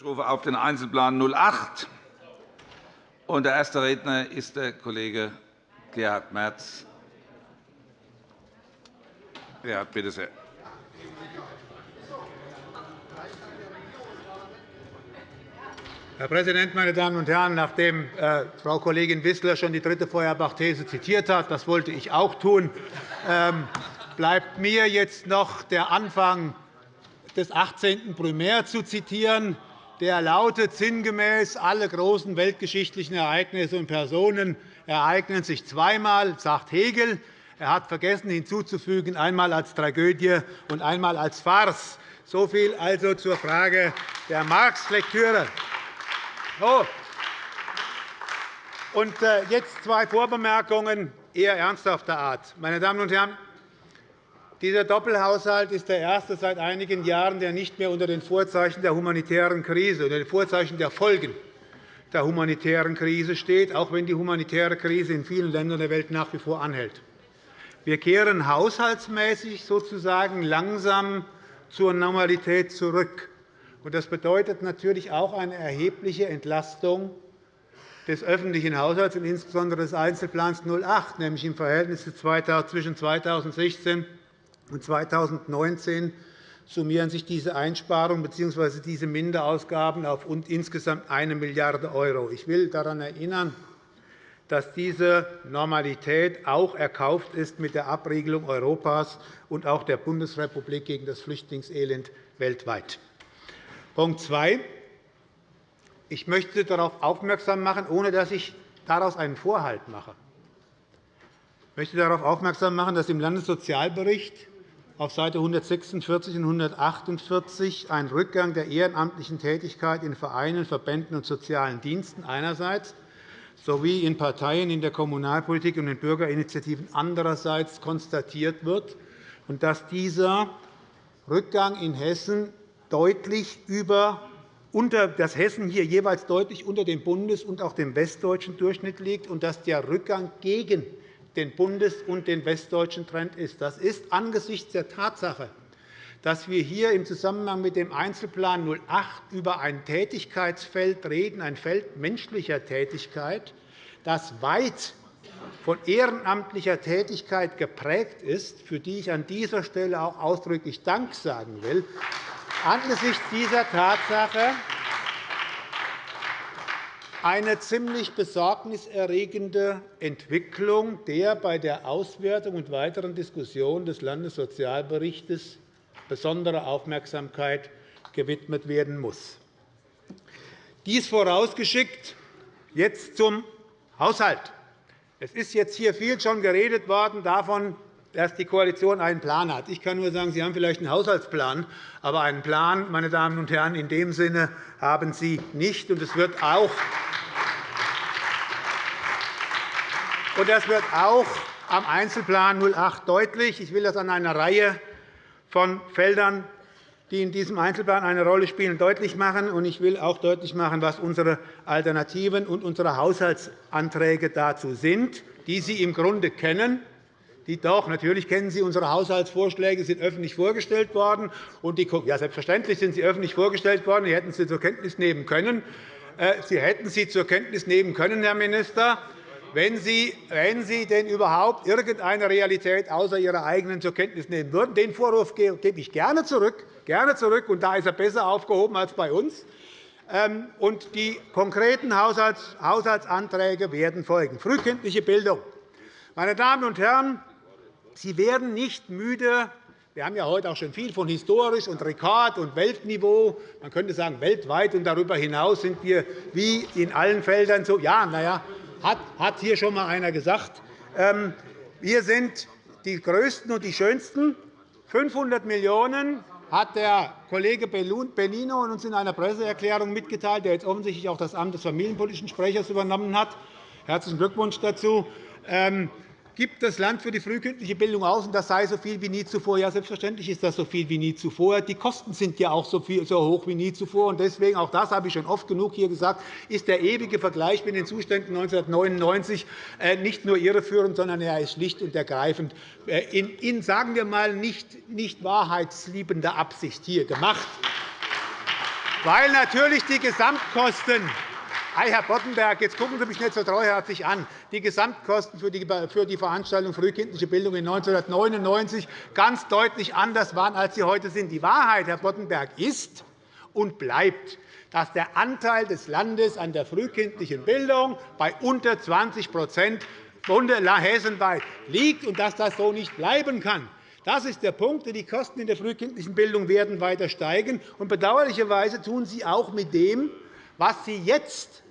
Ich rufe auf den Einzelplan 08. Und der erste Redner ist der Kollege Gerhard Merz. Gerhard, bitte sehr. Herr Präsident, meine Damen und Herren! Nachdem äh, Frau Kollegin Wissler schon die dritte Feuerbach-These zitiert hat, das wollte ich auch tun, ähm, bleibt mir jetzt noch der Anfang des 18. Primär zu zitieren der lautet sinngemäß, alle großen weltgeschichtlichen Ereignisse und Personen ereignen sich zweimal, sagt Hegel. Er hat vergessen hinzuzufügen, einmal als Tragödie und einmal als Farce. So viel also zur Frage der Marx-Lektüre. So. Und äh, jetzt zwei Vorbemerkungen eher ernsthafter Art. Meine Damen und Herren, dieser Doppelhaushalt ist der erste seit einigen Jahren, der nicht mehr unter den Vorzeichen der humanitären Krise, unter den Vorzeichen der Folgen der humanitären Krise steht, auch wenn die humanitäre Krise in vielen Ländern der Welt nach wie vor anhält. Wir kehren haushaltsmäßig sozusagen langsam zur Normalität zurück. Das bedeutet natürlich auch eine erhebliche Entlastung des öffentlichen Haushalts und insbesondere des Einzelplans 08, nämlich im Verhältnis zwischen 2016 und 2019 summieren sich diese Einsparungen bzw. diese Minderausgaben auf insgesamt 1 Milliarde €. Ich will daran erinnern, dass diese Normalität auch erkauft ist mit der Abriegelung Europas und auch der Bundesrepublik gegen das Flüchtlingselend weltweit. Punkt 2. Ich möchte darauf aufmerksam machen, ohne dass ich daraus einen Vorhalt mache. Ich möchte darauf aufmerksam machen, dass im Landessozialbericht auf Seite 146 und 148 ein Rückgang der ehrenamtlichen Tätigkeit in Vereinen, Verbänden und sozialen Diensten einerseits sowie in Parteien in der Kommunalpolitik und in Bürgerinitiativen andererseits konstatiert wird, und dass dieser Rückgang in Hessen deutlich über dass Hessen hier jeweils deutlich unter dem bundes- und auch dem westdeutschen Durchschnitt liegt und dass der Rückgang gegen den bundes- und den westdeutschen Trend ist. Das ist angesichts der Tatsache, dass wir hier im Zusammenhang mit dem Einzelplan 08 über ein Tätigkeitsfeld reden, ein Feld menschlicher Tätigkeit, das weit von ehrenamtlicher Tätigkeit geprägt ist, für die ich an dieser Stelle auch ausdrücklich Dank sagen will. Angesichts dieser Tatsache eine ziemlich besorgniserregende Entwicklung, der bei der Auswertung und weiteren Diskussion des Landessozialberichts besondere Aufmerksamkeit gewidmet werden muss. Dies vorausgeschickt jetzt zum Haushalt. Es ist jetzt hier viel schon geredet worden davon, dass die Koalition einen Plan hat. Ich kann nur sagen, Sie haben vielleicht einen Haushaltsplan, aber einen Plan, meine Damen und Herren, in dem Sinne haben Sie nicht. Und es wird auch Und das wird auch am Einzelplan 08 deutlich. Ich will das an einer Reihe von Feldern, die in diesem Einzelplan eine Rolle spielen, deutlich machen. Ich will auch deutlich machen, was unsere Alternativen und unsere Haushaltsanträge dazu sind, die Sie im Grunde kennen. Die doch, natürlich kennen Sie unsere Haushaltsvorschläge, sind öffentlich vorgestellt worden. Und die, ja, selbstverständlich sind sie öffentlich vorgestellt worden. Sie hätten sie zur Kenntnis nehmen können. Äh, sie hätten sie zur Kenntnis nehmen können, Herr Minister wenn Sie, wenn Sie denn überhaupt irgendeine Realität außer Ihrer eigenen zur Kenntnis nehmen würden. Den Vorwurf gebe ich gerne zurück, gerne zurück, und da ist er besser aufgehoben als bei uns. Ähm, und die konkreten Haushaltsanträge werden folgen. Frühkindliche Bildung. Meine Damen und Herren, Sie werden nicht müde, wir haben ja heute auch schon viel von historisch und Rekord- und Weltniveau. Man könnte sagen, weltweit und darüber hinaus sind wir wie in allen Feldern so. Ja, na ja, hat hier schon einmal einer gesagt. Ähm, wir sind die Größten und die Schönsten. 500 Millionen € hat der Kollege Benino uns in einer Presseerklärung mitgeteilt, der jetzt offensichtlich auch das Amt des familienpolitischen Sprechers übernommen hat. Herzlichen Glückwunsch dazu. Gibt das Land für die frühkindliche Bildung aus, und das sei so viel wie nie zuvor. Ja, selbstverständlich ist das so viel wie nie zuvor. Die Kosten sind ja auch so, viel, so hoch wie nie zuvor. deswegen, auch das habe ich schon oft genug hier gesagt, ist der ewige Vergleich mit den Zuständen 1999 äh, nicht nur irreführend, sondern er ist schlicht und ergreifend äh, in, in sagen wir mal, nicht, nicht wahrheitsliebender Absicht hier gemacht. weil natürlich die Gesamtkosten Hey, Herr Boddenberg, jetzt gucken Sie mich nicht so treuherzig an. Die Gesamtkosten für die Veranstaltung frühkindliche Bildung in 1999 ganz deutlich anders waren, als sie heute sind. Die Wahrheit, Herr Boddenberg, ist und bleibt, dass der Anteil des Landes an der frühkindlichen Bildung bei unter 20 hessenweit liegt und dass das so nicht bleiben kann. Das ist der Punkt. Die Kosten in der frühkindlichen Bildung werden weiter steigen. Bedauerlicherweise tun sie auch mit dem, was Sie jetzt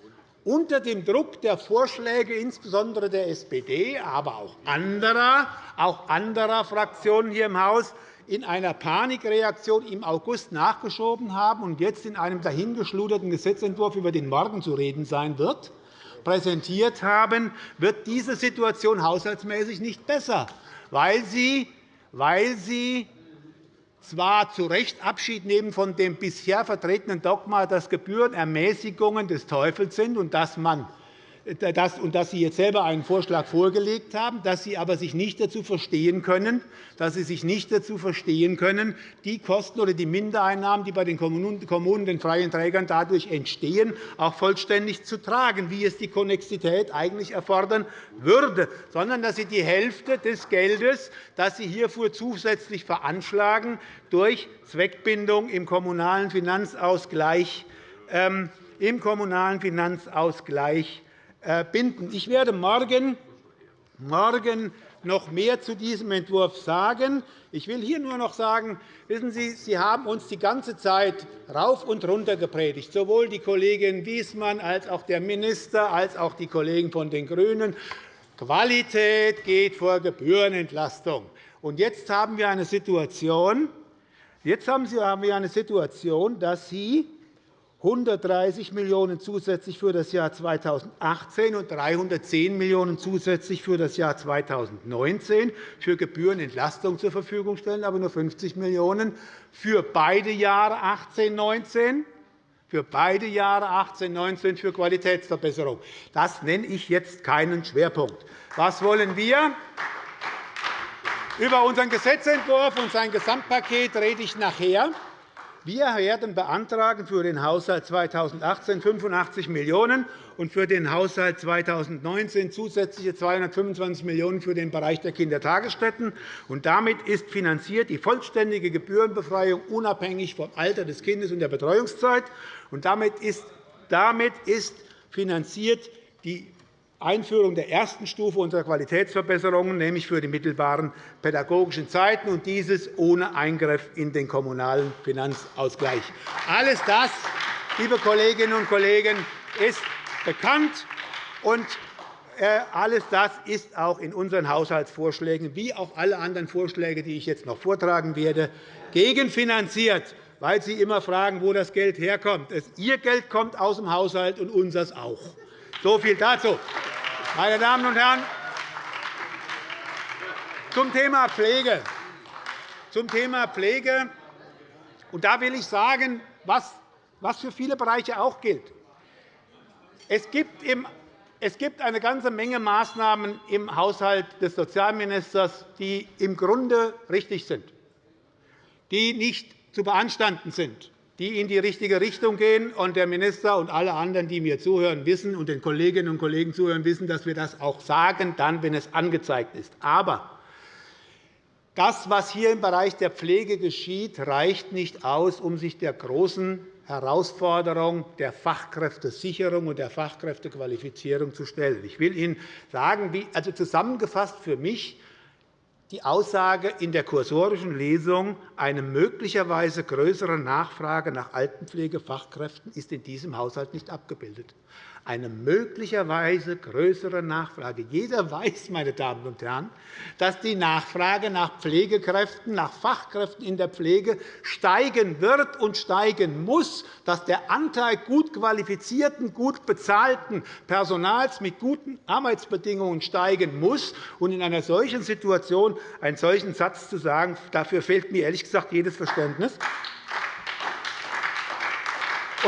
unter dem Druck der Vorschläge insbesondere der SPD, aber auch anderer, auch anderer Fraktionen hier im Haus in einer Panikreaktion im August nachgeschoben haben und jetzt in einem dahingeschluderten Gesetzentwurf, über den morgen zu reden sein wird, präsentiert haben, wird diese Situation haushaltsmäßig nicht besser, weil sie, weil sie zwar zu Recht Abschied nehmen von dem bisher vertretenen Dogma, dass Gebühren Ermäßigungen des Teufels sind und dass man und dass Sie jetzt selber einen Vorschlag vorgelegt haben, dass Sie aber sich nicht dazu verstehen können, dass Sie sich nicht dazu verstehen können, die Kosten oder die Mindereinnahmen, die bei den Kommunen, den freien Trägern dadurch entstehen, auch vollständig zu tragen, wie es die Konnexität eigentlich erfordern würde, sondern dass Sie die Hälfte des Geldes, das Sie hierfür zusätzlich veranschlagen, durch Zweckbindung im Kommunalen Finanzausgleich ähm, im Kommunalen Finanzausgleich äh, binden. Ich werde morgen, morgen noch mehr zu diesem Entwurf sagen. Ich will hier nur noch sagen, wissen Sie, Sie haben uns die ganze Zeit rauf und runter gepredigt, sowohl die Kollegin Wiesmann als auch der Minister als auch die Kollegen von den GRÜNEN. Qualität geht vor Gebührenentlastung. Jetzt haben wir eine Situation, Jetzt haben wir eine Situation, dass Sie 130 Millionen € zusätzlich für das Jahr 2018 und 310 Millionen € zusätzlich für das Jahr 2019 für Gebührenentlastung zur Verfügung stellen, aber nur 50 Millionen € für beide Jahre 2018 2019 für beide Jahre 18 19 für Qualitätsverbesserung. Das nenne ich jetzt keinen Schwerpunkt. Was wollen wir? Über unseren Gesetzentwurf und sein Gesamtpaket rede ich nachher. Wir werden beantragen für den Haushalt 2018 85 Millionen € und für den Haushalt 2019 zusätzliche 225 Millionen € für den Bereich der Kindertagesstätten. Damit ist finanziert die vollständige Gebührenbefreiung unabhängig vom Alter des Kindes und der Betreuungszeit. Damit ist finanziert die Einführung der ersten Stufe unserer Qualitätsverbesserungen, nämlich für die mittelbaren pädagogischen Zeiten, und dieses ohne Eingriff in den kommunalen Finanzausgleich. Alles das, liebe Kolleginnen und Kollegen, ist bekannt, und äh, alles das ist auch in unseren Haushaltsvorschlägen, wie auch alle anderen Vorschläge, die ich jetzt noch vortragen werde, gegenfinanziert, weil Sie immer fragen, wo das Geld herkommt. Ihr Geld kommt aus dem Haushalt und unseres auch. So viel dazu. Meine Damen und Herren, zum Thema Pflege. Zum Thema Pflege. Und da will ich sagen, was für viele Bereiche auch gilt. Es gibt, es gibt eine ganze Menge Maßnahmen im Haushalt des Sozialministers, die im Grunde richtig sind, die nicht zu beanstanden sind die in die richtige Richtung gehen. Und der Minister und alle anderen, die mir zuhören, wissen, und den Kolleginnen und Kollegen zuhören, wissen, dass wir das auch sagen, dann, wenn es angezeigt ist. Aber das, was hier im Bereich der Pflege geschieht, reicht nicht aus, um sich der großen Herausforderung der Fachkräftesicherung und der Fachkräftequalifizierung zu stellen. Ich will Ihnen sagen, also zusammengefasst für mich, die Aussage in der kursorischen Lesung, eine möglicherweise größere Nachfrage nach Altenpflegefachkräften ist in diesem Haushalt nicht abgebildet eine möglicherweise größere Nachfrage. Jeder weiß, meine Damen und Herren, dass die Nachfrage nach Pflegekräften, nach Fachkräften in der Pflege steigen wird und steigen muss, dass der Anteil gut qualifizierten, gut bezahlten Personals mit guten Arbeitsbedingungen steigen muss. Und in einer solchen Situation einen solchen Satz zu sagen, dafür fehlt mir ehrlich gesagt jedes Verständnis.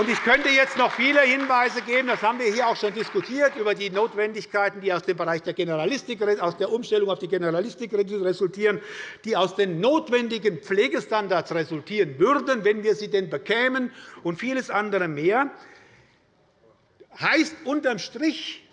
Ich könnte jetzt noch viele Hinweise geben, das haben wir hier auch schon diskutiert, über die Notwendigkeiten, die aus dem Bereich der Generalistik, aus der Umstellung auf die Generalistik resultieren, die aus den notwendigen Pflegestandards resultieren würden, wenn wir sie denn bekämen, und vieles andere mehr. Heißt unterm Strich,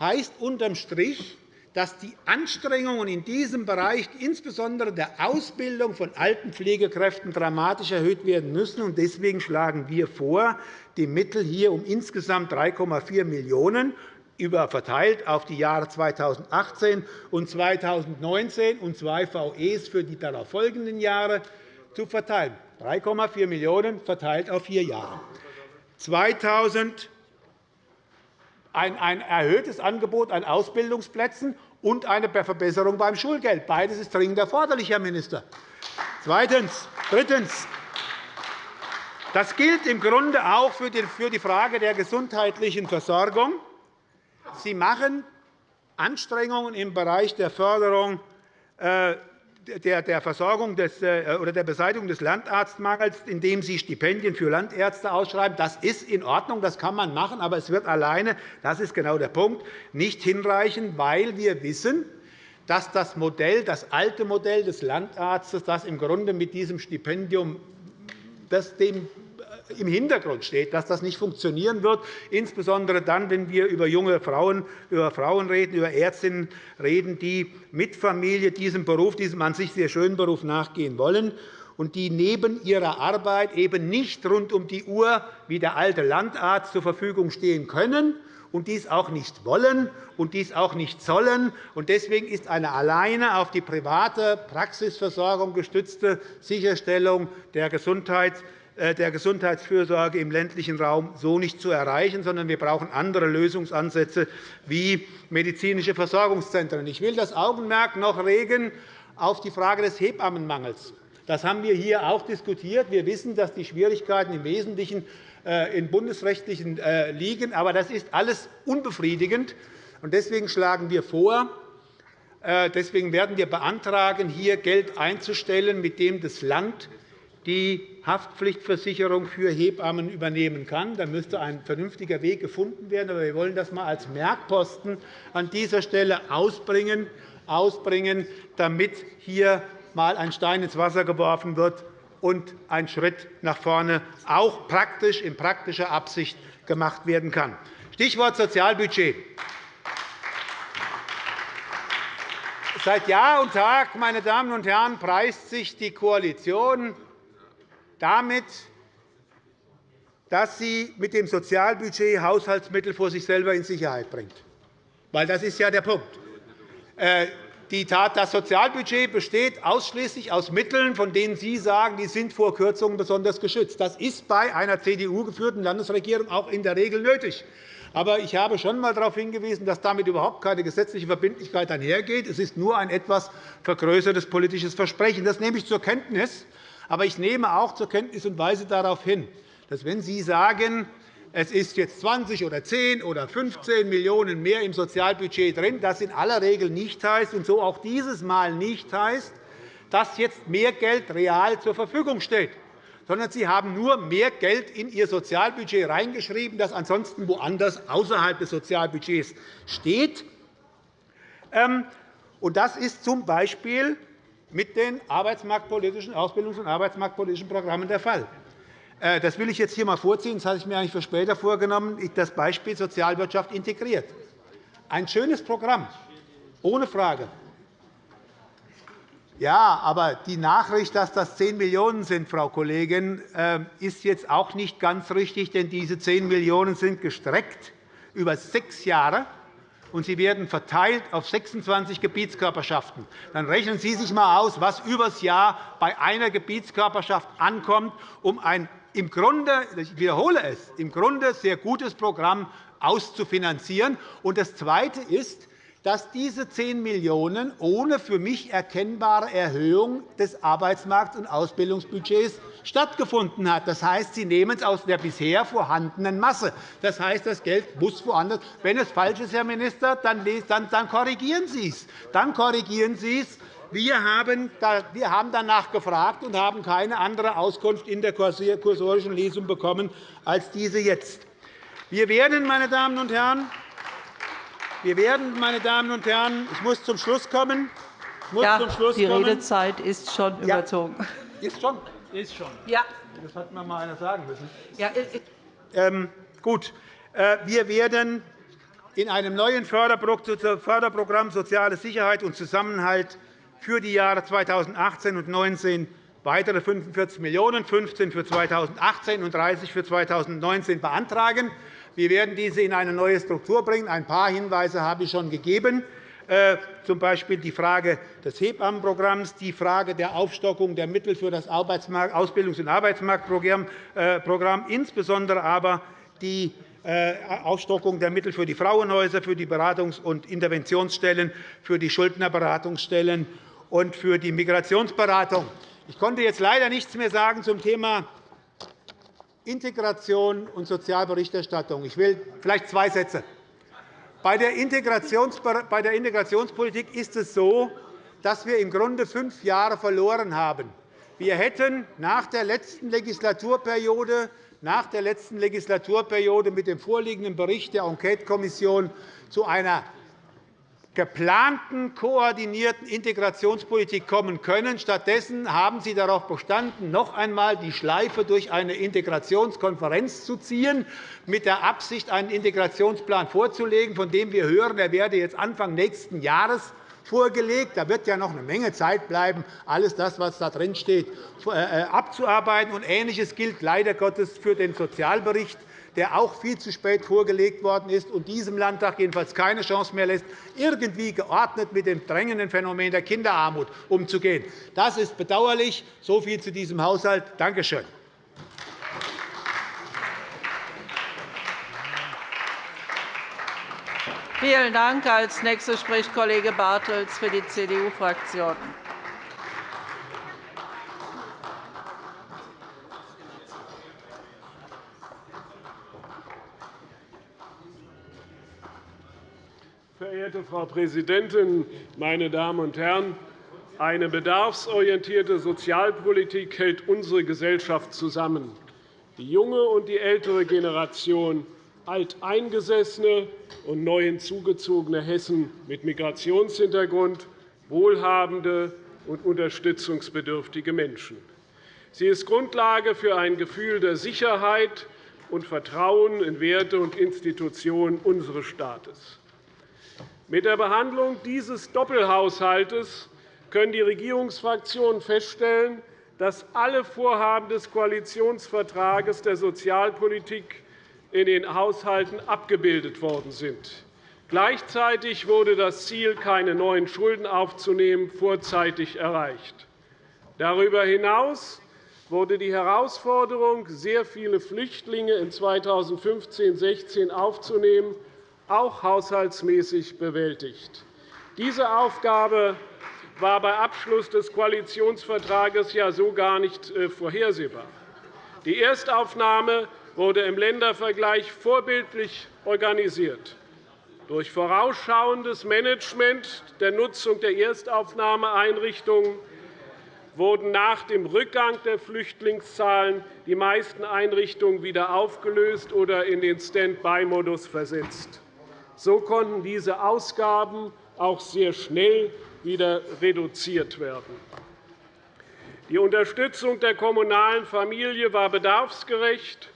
heißt unterm Strich dass die Anstrengungen in diesem Bereich, insbesondere der Ausbildung von alten Pflegekräften, dramatisch erhöht werden müssen. Deswegen schlagen wir vor, die Mittel hier um insgesamt 3,4 Millionen € verteilt auf die Jahre 2018 und 2019 und zwei VEs für die darauffolgenden Jahre zu verteilen. 3,4 Millionen € verteilt auf vier Jahre. 2000 ein erhöhtes Angebot an Ausbildungsplätzen und eine Verbesserung beim Schulgeld. Beides ist dringend erforderlich, Herr Minister. Zweitens. Drittens. Das gilt im Grunde auch für die Frage der gesundheitlichen Versorgung. Sie machen Anstrengungen im Bereich der Förderung äh, der Versorgung des, äh, oder der Beseitigung des Landarztmangels, indem Sie Stipendien für Landärzte ausschreiben. Das ist in Ordnung, das kann man machen, aber es wird alleine, das ist genau der Punkt, nicht hinreichen, weil wir wissen, dass das, Modell, das alte Modell des Landarztes, das im Grunde mit diesem Stipendium das dem im Hintergrund steht, dass das nicht funktionieren wird, insbesondere dann, wenn wir über junge Frauen, über Frauen reden, über Ärztinnen reden, die mit Familie diesem Beruf, diesem an sich sehr schönen Beruf nachgehen wollen und die neben ihrer Arbeit eben nicht rund um die Uhr wie der alte Landarzt zur Verfügung stehen können und dies auch nicht wollen und dies auch nicht sollen. Deswegen ist eine alleine auf die private Praxisversorgung gestützte Sicherstellung der Gesundheits- der Gesundheitsfürsorge im ländlichen Raum so nicht zu erreichen, sondern wir brauchen andere Lösungsansätze wie medizinische Versorgungszentren. Ich will das Augenmerk noch regen auf die Frage des Hebammenmangels. Das haben wir hier auch diskutiert. Wir wissen, dass die Schwierigkeiten im Wesentlichen äh, in bundesrechtlichen äh, liegen. Aber das ist alles unbefriedigend. Deswegen schlagen wir vor, Deswegen werden wir beantragen, hier Geld einzustellen, mit dem das Land die Haftpflichtversicherung für Hebammen übernehmen kann. Da müsste ein vernünftiger Weg gefunden werden. Aber wir wollen das einmal als Merkposten an dieser Stelle ausbringen, ausbringen damit hier einmal ein Stein ins Wasser geworfen wird und ein Schritt nach vorne auch praktisch in praktischer Absicht gemacht werden kann. Stichwort Sozialbudget. Seit Jahr und Tag, meine Damen und Herren, preist sich die Koalition damit, dass sie mit dem Sozialbudget Haushaltsmittel vor sich selber in Sicherheit bringt. Weil das ist ja der Punkt. Äh, das Sozialbudget besteht ausschließlich aus Mitteln, von denen Sie sagen, die sind vor Kürzungen besonders geschützt. Das ist bei einer CDU-geführten Landesregierung auch in der Regel nötig. Aber ich habe schon einmal darauf hingewiesen, dass damit überhaupt keine gesetzliche Verbindlichkeit einhergeht. Es ist nur ein etwas vergrößertes politisches Versprechen. Das nehme ich zur Kenntnis. Aber ich nehme auch zur Kenntnis und weise darauf hin, dass, wenn Sie sagen, es ist jetzt 20 oder 10 oder 15 Millionen € mehr im Sozialbudget drin, das in aller Regel nicht heißt und so auch dieses Mal nicht heißt, dass jetzt mehr Geld real zur Verfügung steht, sondern Sie haben nur mehr Geld in Ihr Sozialbudget reingeschrieben, das ansonsten woanders außerhalb des Sozialbudgets steht. Ähm, das ist z. B mit den arbeitsmarktpolitischen, Ausbildungs- und arbeitsmarktpolitischen Programmen der Fall. Äh, das will ich jetzt hier einmal vorziehen. Das hatte ich mir eigentlich für später vorgenommen. Das Beispiel Sozialwirtschaft integriert. Ein schönes Programm, ohne Frage. Ja, aber die Nachricht, dass das 10 Millionen € sind, Frau Kollegin, äh, ist jetzt auch nicht ganz richtig, denn diese 10 Millionen € sind gestreckt über sechs Jahre und sie werden verteilt auf 26 Gebietskörperschaften. Dann rechnen Sie sich einmal aus, was übers Jahr bei einer Gebietskörperschaft ankommt, um ein im Grunde, ich wiederhole es, im Grunde sehr gutes Programm auszufinanzieren. Und das Zweite ist, dass diese 10 Millionen € ohne für mich erkennbare Erhöhung des Arbeitsmarkts- und Ausbildungsbudgets stattgefunden hat. Das heißt, Sie nehmen es aus der bisher vorhandenen Masse. Das heißt, das Geld muss woanders. Wenn es falsch ist, Herr Minister, dann korrigieren Sie es. Dann korrigieren Sie es Wir haben danach gefragt und haben keine andere Auskunft in der kursorischen Lesung bekommen als diese jetzt. Wir werden, meine Damen und Herren, wir werden, meine Damen und Herren, ich muss zum Schluss kommen. Ich muss ja, zum Schluss die kommen. Redezeit ist schon ja. überzogen. Ist schon? Ist schon. Ja. Das hat mir mal einer sagen müssen. Ja. Ähm, gut. Äh, wir werden in einem neuen Förderprogramm Soziale Sicherheit und Zusammenhalt für die Jahre 2018 und 2019 weitere 45 Millionen €, 15 für 2018 und 30 für 2019 beantragen. Wir werden diese in eine neue Struktur bringen. Ein paar Hinweise habe ich schon gegeben, äh, z. B. die Frage des Hebammenprogramms, die Frage der Aufstockung der Mittel für das Ausbildungs- und Arbeitsmarktprogramm, äh, insbesondere aber die äh, Aufstockung der Mittel für die Frauenhäuser, für die Beratungs- und Interventionsstellen, für die Schuldnerberatungsstellen und für die Migrationsberatung. Ich konnte jetzt leider nichts mehr sagen zum Thema Integration und Sozialberichterstattung. Ich will vielleicht zwei Sätze. Bei der Integrationspolitik ist es so, dass wir im Grunde fünf Jahre verloren haben. Wir hätten nach der letzten Legislaturperiode nach der letzten Legislaturperiode mit dem vorliegenden Bericht der Enquetekommission zu einer geplanten, koordinierten Integrationspolitik kommen können. Stattdessen haben Sie darauf bestanden, noch einmal die Schleife durch eine Integrationskonferenz zu ziehen, mit der Absicht, einen Integrationsplan vorzulegen, von dem wir hören, er werde jetzt Anfang nächsten Jahres vorgelegt. Da wird ja noch eine Menge Zeit bleiben, alles das, was da drin steht, äh, äh, abzuarbeiten. Ähnliches gilt leider Gottes für den Sozialbericht, der auch viel zu spät vorgelegt worden ist und diesem Landtag jedenfalls keine Chance mehr lässt, irgendwie geordnet mit dem drängenden Phänomen der Kinderarmut umzugehen. Das ist bedauerlich. So viel zu diesem Haushalt. Danke schön. Vielen Dank. Als nächster spricht Kollege Bartels für die CDU-Fraktion. Verehrte Frau Präsidentin, meine Damen und Herren! Eine bedarfsorientierte Sozialpolitik hält unsere Gesellschaft zusammen. Die junge und die ältere Generation alteingesessene und neu hinzugezogene Hessen mit Migrationshintergrund, wohlhabende und unterstützungsbedürftige Menschen. Sie ist Grundlage für ein Gefühl der Sicherheit und Vertrauen in Werte und Institutionen unseres Staates. Mit der Behandlung dieses Doppelhaushalts können die Regierungsfraktionen feststellen, dass alle Vorhaben des Koalitionsvertrags der Sozialpolitik in den Haushalten abgebildet worden sind. Gleichzeitig wurde das Ziel, keine neuen Schulden aufzunehmen, vorzeitig erreicht. Darüber hinaus wurde die Herausforderung, sehr viele Flüchtlinge in 2015-16 aufzunehmen, auch haushaltsmäßig bewältigt. Diese Aufgabe war bei Abschluss des Koalitionsvertrags ja so gar nicht äh, vorhersehbar. Die Erstaufnahme wurde im Ländervergleich vorbildlich organisiert. Durch vorausschauendes Management der Nutzung der Erstaufnahmeeinrichtungen wurden nach dem Rückgang der Flüchtlingszahlen die meisten Einrichtungen wieder aufgelöst oder in den Stand-by-Modus versetzt. So konnten diese Ausgaben auch sehr schnell wieder reduziert werden. Die Unterstützung der kommunalen Familie war bedarfsgerecht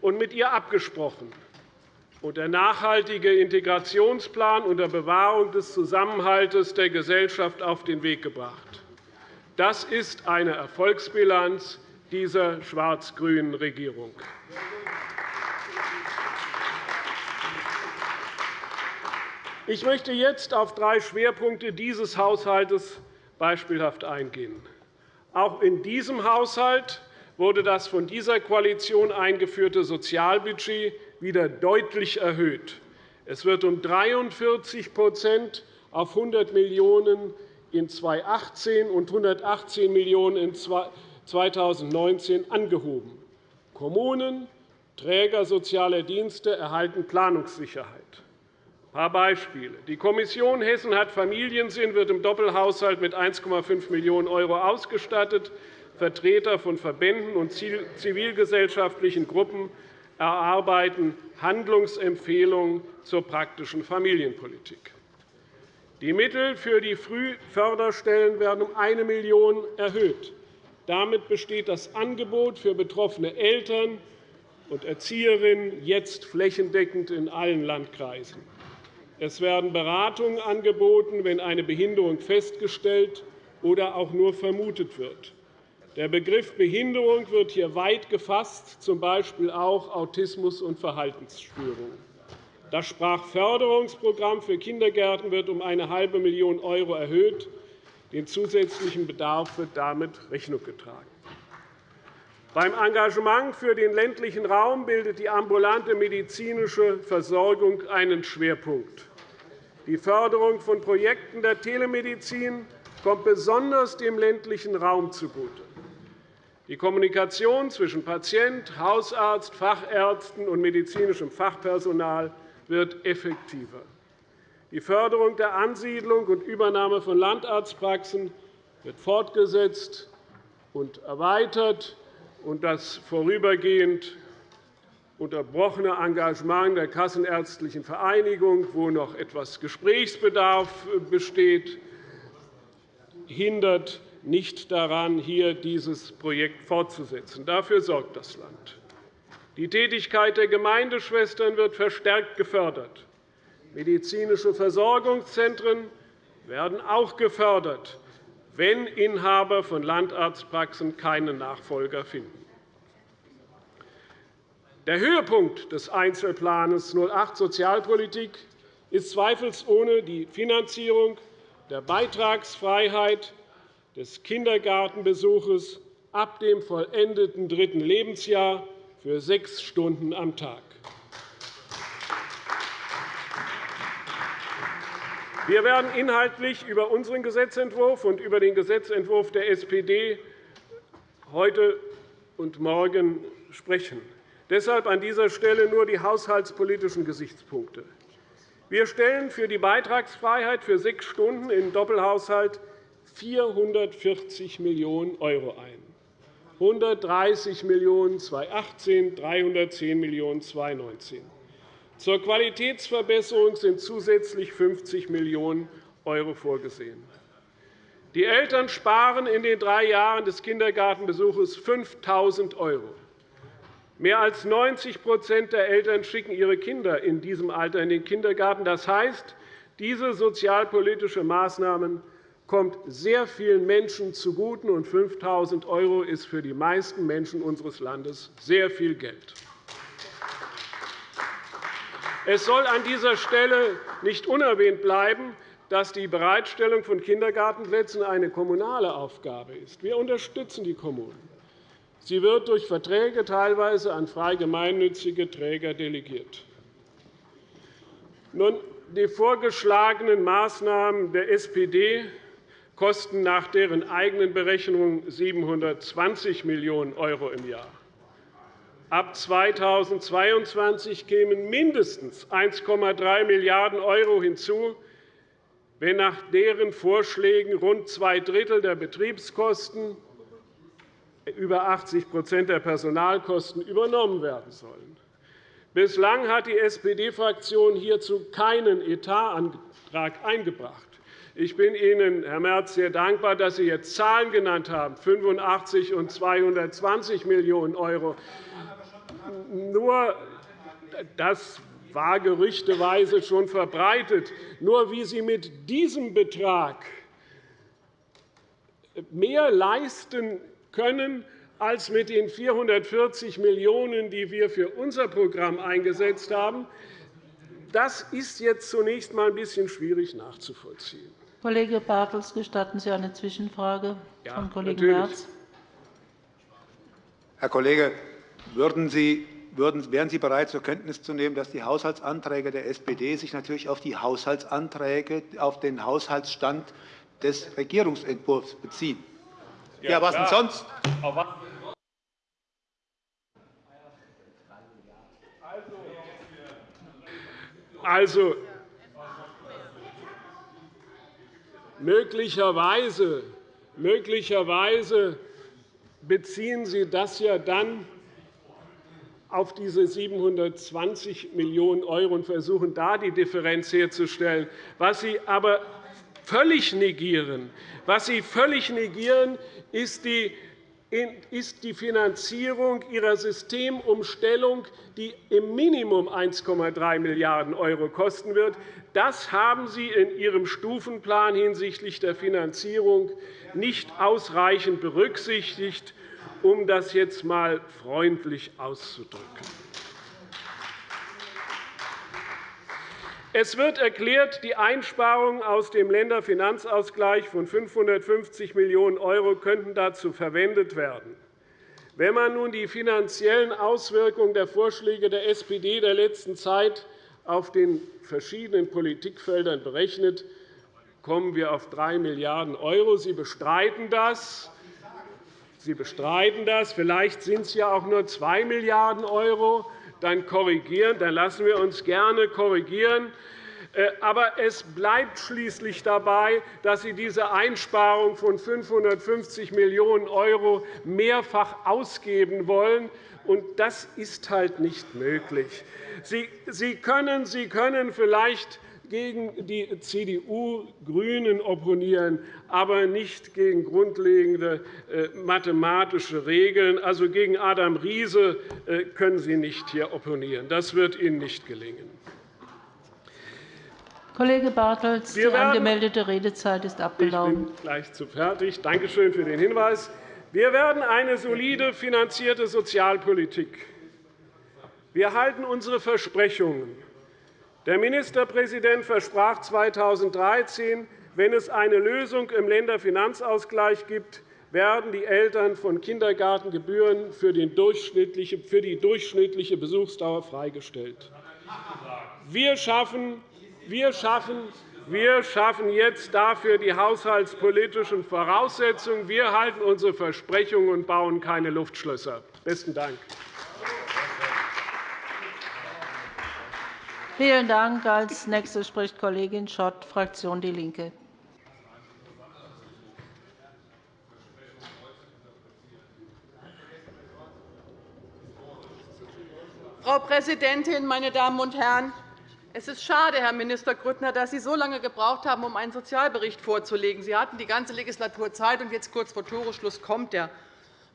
und mit ihr abgesprochen und der nachhaltige Integrationsplan unter Bewahrung des Zusammenhalts der Gesellschaft auf den Weg gebracht. Das ist eine Erfolgsbilanz dieser schwarz-grünen Regierung. Ich möchte jetzt auf drei Schwerpunkte dieses Haushalts beispielhaft eingehen. Auch in diesem Haushalt wurde das von dieser Koalition eingeführte Sozialbudget wieder deutlich erhöht. Es wird um 43% auf 100 Millionen € in 2018 und 118 Millionen € in 2019 angehoben. Kommunen, Träger sozialer Dienste erhalten Planungssicherheit. Ein paar Beispiele. Die Kommission Hessen hat Familiensinn wird im Doppelhaushalt mit 1,5 Millionen € ausgestattet. Vertreter von Verbänden und zivilgesellschaftlichen Gruppen erarbeiten Handlungsempfehlungen zur praktischen Familienpolitik. Die Mittel für die Frühförderstellen werden um 1 Million € erhöht. Damit besteht das Angebot für betroffene Eltern und Erzieherinnen jetzt flächendeckend in allen Landkreisen. Es werden Beratungen angeboten, wenn eine Behinderung festgestellt oder auch nur vermutet wird. Der Begriff Behinderung wird hier weit gefasst, z. B. auch Autismus und Verhaltensstörungen. Das Sprachförderungsprogramm für Kindergärten wird um eine halbe Million € erhöht. Den zusätzlichen Bedarf wird damit Rechnung getragen. Beim Engagement für den ländlichen Raum bildet die ambulante medizinische Versorgung einen Schwerpunkt. Die Förderung von Projekten der Telemedizin kommt besonders dem ländlichen Raum zugute. Die Kommunikation zwischen Patient, Hausarzt, Fachärzten und medizinischem Fachpersonal wird effektiver. Die Förderung der Ansiedlung und Übernahme von Landarztpraxen wird fortgesetzt und erweitert. Und das vorübergehend unterbrochene Engagement der Kassenärztlichen Vereinigung, wo noch etwas Gesprächsbedarf besteht, hindert nicht daran, hier dieses Projekt fortzusetzen. Dafür sorgt das Land. Die Tätigkeit der Gemeindeschwestern wird verstärkt gefördert. Medizinische Versorgungszentren werden auch gefördert, wenn Inhaber von Landarztpraxen keine Nachfolger finden. Der Höhepunkt des Einzelplans 08 Sozialpolitik ist zweifelsohne die Finanzierung der Beitragsfreiheit des Kindergartenbesuches ab dem vollendeten dritten Lebensjahr für sechs Stunden am Tag. Wir werden inhaltlich über unseren Gesetzentwurf und über den Gesetzentwurf der SPD heute und morgen sprechen. Deshalb an dieser Stelle nur die haushaltspolitischen Gesichtspunkte. Wir stellen für die Beitragsfreiheit für sechs Stunden im Doppelhaushalt 440 Millionen € ein. 130 Millionen € 2018, 310 Millionen € 2019. Zur Qualitätsverbesserung sind zusätzlich 50 Millionen € vorgesehen. Die Eltern sparen in den drei Jahren des Kindergartenbesuches 5.000 €. Mehr als 90% der Eltern schicken ihre Kinder in diesem Alter in den Kindergarten. Das heißt, diese sozialpolitische Maßnahmen kommt sehr vielen Menschen zugute, und 5.000 € ist für die meisten Menschen unseres Landes sehr viel Geld. Es soll an dieser Stelle nicht unerwähnt bleiben, dass die Bereitstellung von Kindergartenplätzen eine kommunale Aufgabe ist. Wir unterstützen die Kommunen. Sie wird durch Verträge teilweise an frei gemeinnützige Träger delegiert. Nun, die vorgeschlagenen Maßnahmen der SPD kosten nach deren eigenen Berechnungen 720 Millionen € im Jahr. Ab 2022 kämen mindestens 1,3 Milliarden € hinzu, wenn nach deren Vorschlägen rund zwei Drittel der Betriebskosten, über 80% der Personalkosten übernommen werden sollen. Bislang hat die SPD-Fraktion hierzu keinen Etatantrag eingebracht. Ich bin Ihnen, Herr Merz, sehr dankbar, dass Sie jetzt Zahlen genannt haben, 85 und 220 Millionen €. Nur das war gerüchteweise schon verbreitet. Nur wie Sie mit diesem Betrag mehr leisten können als mit den 440 Millionen €, die wir für unser Programm eingesetzt haben, das ist jetzt zunächst einmal ein bisschen schwierig nachzuvollziehen. Kollege Bartels, gestatten Sie eine Zwischenfrage ja, von Kollegen Merz? Herr Kollege, würden Sie, würden, wären Sie bereit, zur Kenntnis zu nehmen, dass die Haushaltsanträge der SPD sich natürlich auf die Haushaltsanträge, auf den Haushaltsstand des Regierungsentwurfs beziehen? Ja, ja was denn sonst? Also, möglicherweise, möglicherweise beziehen Sie das ja dann auf diese 720 Millionen € und versuchen, da die Differenz herzustellen. Was Sie aber völlig negieren, was Sie völlig negieren ist die ist die Finanzierung Ihrer Systemumstellung, die im Minimum 1,3 Milliarden € kosten wird. Das haben Sie in Ihrem Stufenplan hinsichtlich der Finanzierung nicht ausreichend berücksichtigt, um das jetzt einmal freundlich auszudrücken. Es wird erklärt, die Einsparungen aus dem Länderfinanzausgleich von 550 Millionen € könnten dazu verwendet werden. Wenn man nun die finanziellen Auswirkungen der Vorschläge der SPD der letzten Zeit auf den verschiedenen Politikfeldern berechnet, kommen wir auf 3 Milliarden €. Sie bestreiten das. Sie bestreiten das. Vielleicht sind es ja auch nur 2 Milliarden €. Dann, korrigieren. dann lassen wir uns gerne korrigieren. Äh, aber es bleibt schließlich dabei, dass Sie diese Einsparung von 550 Millionen € mehrfach ausgeben wollen. Und das ist halt nicht möglich. Sie können vielleicht gegen die CDU-Grünen opponieren, aber nicht gegen grundlegende äh, mathematische Regeln. Also gegen Adam Riese äh, können Sie nicht hier opponieren. Das wird Ihnen nicht gelingen. Kollege Bartels, die angemeldete Redezeit ist abgelaufen. Ich bin gleich zu fertig. Danke schön für den Hinweis. Wir werden eine solide finanzierte Sozialpolitik. Wir halten unsere Versprechungen. Der Ministerpräsident versprach 2013, wenn es eine Lösung im Länderfinanzausgleich gibt, werden die Eltern von Kindergartengebühren für die durchschnittliche Besuchsdauer freigestellt. Wir schaffen wir schaffen wir schaffen jetzt dafür die haushaltspolitischen Voraussetzungen. Wir halten unsere Versprechungen und bauen keine Luftschlösser. – Besten Dank. Vielen Dank. – Als Nächste spricht Kollegin Schott, Fraktion DIE LINKE. Frau Präsidentin, meine Damen und Herren! Es ist schade, Herr Minister Grüttner, dass Sie so lange gebraucht haben, um einen Sozialbericht vorzulegen. Sie hatten die ganze Legislatur Zeit, und jetzt kurz vor Toreschluss kommt er.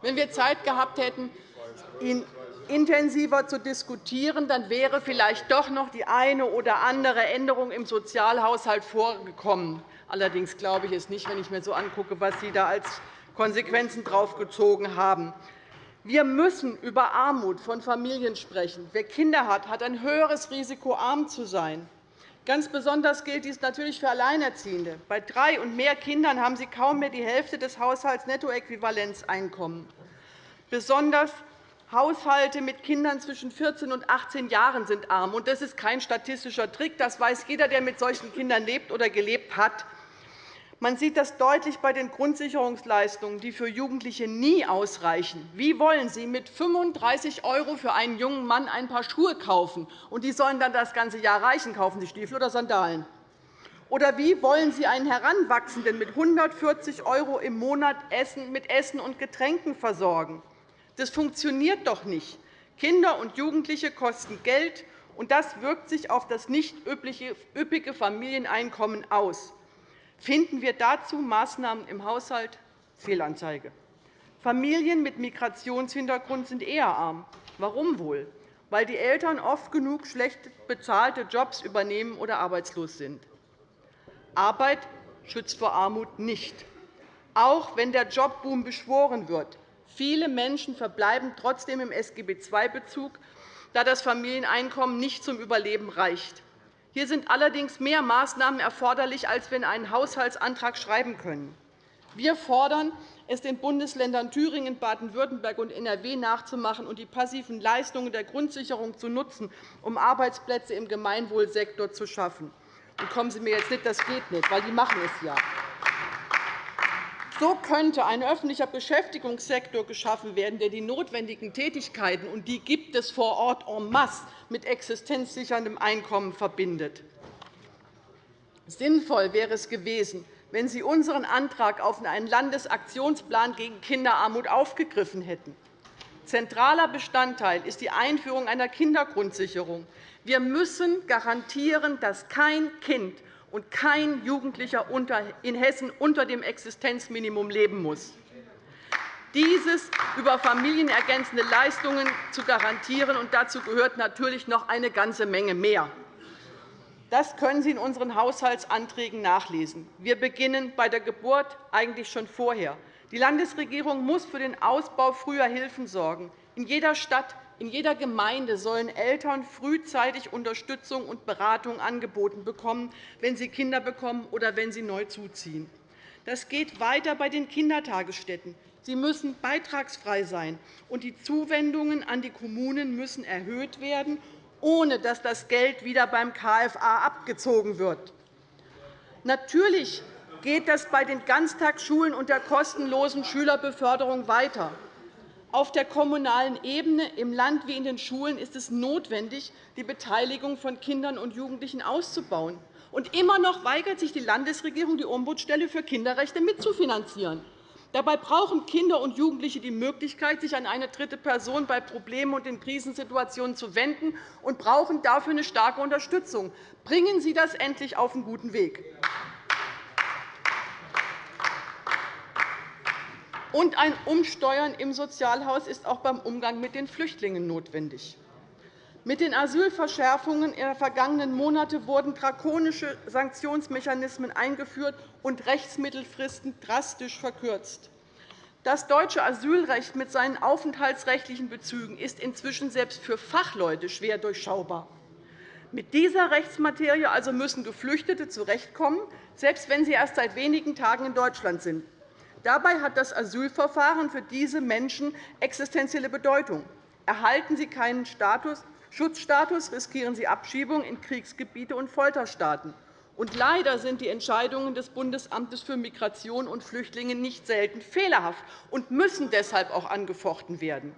Wenn wir Zeit gehabt hätten, ihn intensiver zu diskutieren, dann wäre vielleicht doch noch die eine oder andere Änderung im Sozialhaushalt vorgekommen. Allerdings glaube ich es nicht, wenn ich mir so angucke, was Sie da als Konsequenzen draufgezogen haben. Wir müssen über Armut von Familien sprechen. Wer Kinder hat, hat ein höheres Risiko, arm zu sein. Ganz besonders gilt dies natürlich für Alleinerziehende. Bei drei und mehr Kindern haben sie kaum mehr die Hälfte des Haushaltsnettoäquivalenzeinkommens. Besonders Haushalte mit Kindern zwischen 14 und 18 Jahren sind arm. Das ist kein statistischer Trick. Das weiß jeder, der mit solchen Kindern lebt oder gelebt hat. Man sieht das deutlich bei den Grundsicherungsleistungen, die für Jugendliche nie ausreichen. Wie wollen Sie mit 35 € für einen jungen Mann ein paar Schuhe kaufen? Und die sollen dann das ganze Jahr reichen. Kaufen Sie Stiefel oder Sandalen? Oder wie wollen Sie einen Heranwachsenden mit 140 € im Monat mit Essen und Getränken versorgen? Das funktioniert doch nicht. Kinder und Jugendliche kosten Geld, und das wirkt sich auf das nicht üppige Familieneinkommen aus. Finden wir dazu Maßnahmen im Haushalt? Fehlanzeige. Familien mit Migrationshintergrund sind eher arm. Warum wohl? Weil die Eltern oft genug schlecht bezahlte Jobs übernehmen oder arbeitslos sind. Arbeit schützt vor Armut nicht, auch wenn der Jobboom beschworen wird. Viele Menschen verbleiben trotzdem im SGB II-Bezug, da das Familieneinkommen nicht zum Überleben reicht. Hier sind allerdings mehr Maßnahmen erforderlich, als wir in einen Haushaltsantrag schreiben können. Wir fordern, es den Bundesländern Thüringen, Baden-Württemberg und NRW nachzumachen und die passiven Leistungen der Grundsicherung zu nutzen, um Arbeitsplätze im Gemeinwohlsektor zu schaffen. Und kommen Sie mir jetzt nicht, das geht nicht, weil die machen es ja. So könnte ein öffentlicher Beschäftigungssektor geschaffen werden, der die notwendigen Tätigkeiten, und die gibt es vor Ort en masse, mit existenzsicherndem Einkommen verbindet. Sinnvoll wäre es gewesen, wenn Sie unseren Antrag auf einen Landesaktionsplan gegen Kinderarmut aufgegriffen hätten. Zentraler Bestandteil ist die Einführung einer Kindergrundsicherung. Wir müssen garantieren, dass kein Kind und kein Jugendlicher in Hessen unter dem Existenzminimum leben muss. Dieses über familienergänzende Leistungen zu garantieren, und dazu gehört natürlich noch eine ganze Menge mehr. Das können Sie in unseren Haushaltsanträgen nachlesen. Wir beginnen bei der Geburt eigentlich schon vorher. Die Landesregierung muss für den Ausbau früher Hilfen sorgen. In jeder Stadt, in jeder Gemeinde sollen Eltern frühzeitig Unterstützung und Beratung angeboten bekommen, wenn sie Kinder bekommen oder wenn sie neu zuziehen. Das geht weiter bei den Kindertagesstätten. Sie müssen beitragsfrei sein, und die Zuwendungen an die Kommunen müssen erhöht werden, ohne dass das Geld wieder beim KFA abgezogen wird. Natürlich geht das bei den Ganztagsschulen und der kostenlosen Schülerbeförderung weiter. Auf der kommunalen Ebene, im Land wie in den Schulen, ist es notwendig, die Beteiligung von Kindern und Jugendlichen auszubauen. Und immer noch weigert sich die Landesregierung, die Ombudsstelle für Kinderrechte mitzufinanzieren. Dabei brauchen Kinder und Jugendliche die Möglichkeit, sich an eine dritte Person bei Problemen und in Krisensituationen zu wenden und brauchen dafür eine starke Unterstützung. Bringen Sie das endlich auf einen guten Weg. Und ein Umsteuern im Sozialhaus ist auch beim Umgang mit den Flüchtlingen notwendig. Mit den Asylverschärfungen der vergangenen Monate wurden drakonische Sanktionsmechanismen eingeführt und Rechtsmittelfristen drastisch verkürzt. Das deutsche Asylrecht mit seinen aufenthaltsrechtlichen Bezügen ist inzwischen selbst für Fachleute schwer durchschaubar. Mit dieser Rechtsmaterie also müssen Geflüchtete zurechtkommen, selbst wenn sie erst seit wenigen Tagen in Deutschland sind. Dabei hat das Asylverfahren für diese Menschen existenzielle Bedeutung. Erhalten sie keinen Status, Schutzstatus riskieren sie Abschiebung in Kriegsgebiete und Folterstaaten. Und leider sind die Entscheidungen des Bundesamtes für Migration und Flüchtlinge nicht selten fehlerhaft und müssen deshalb auch angefochten werden.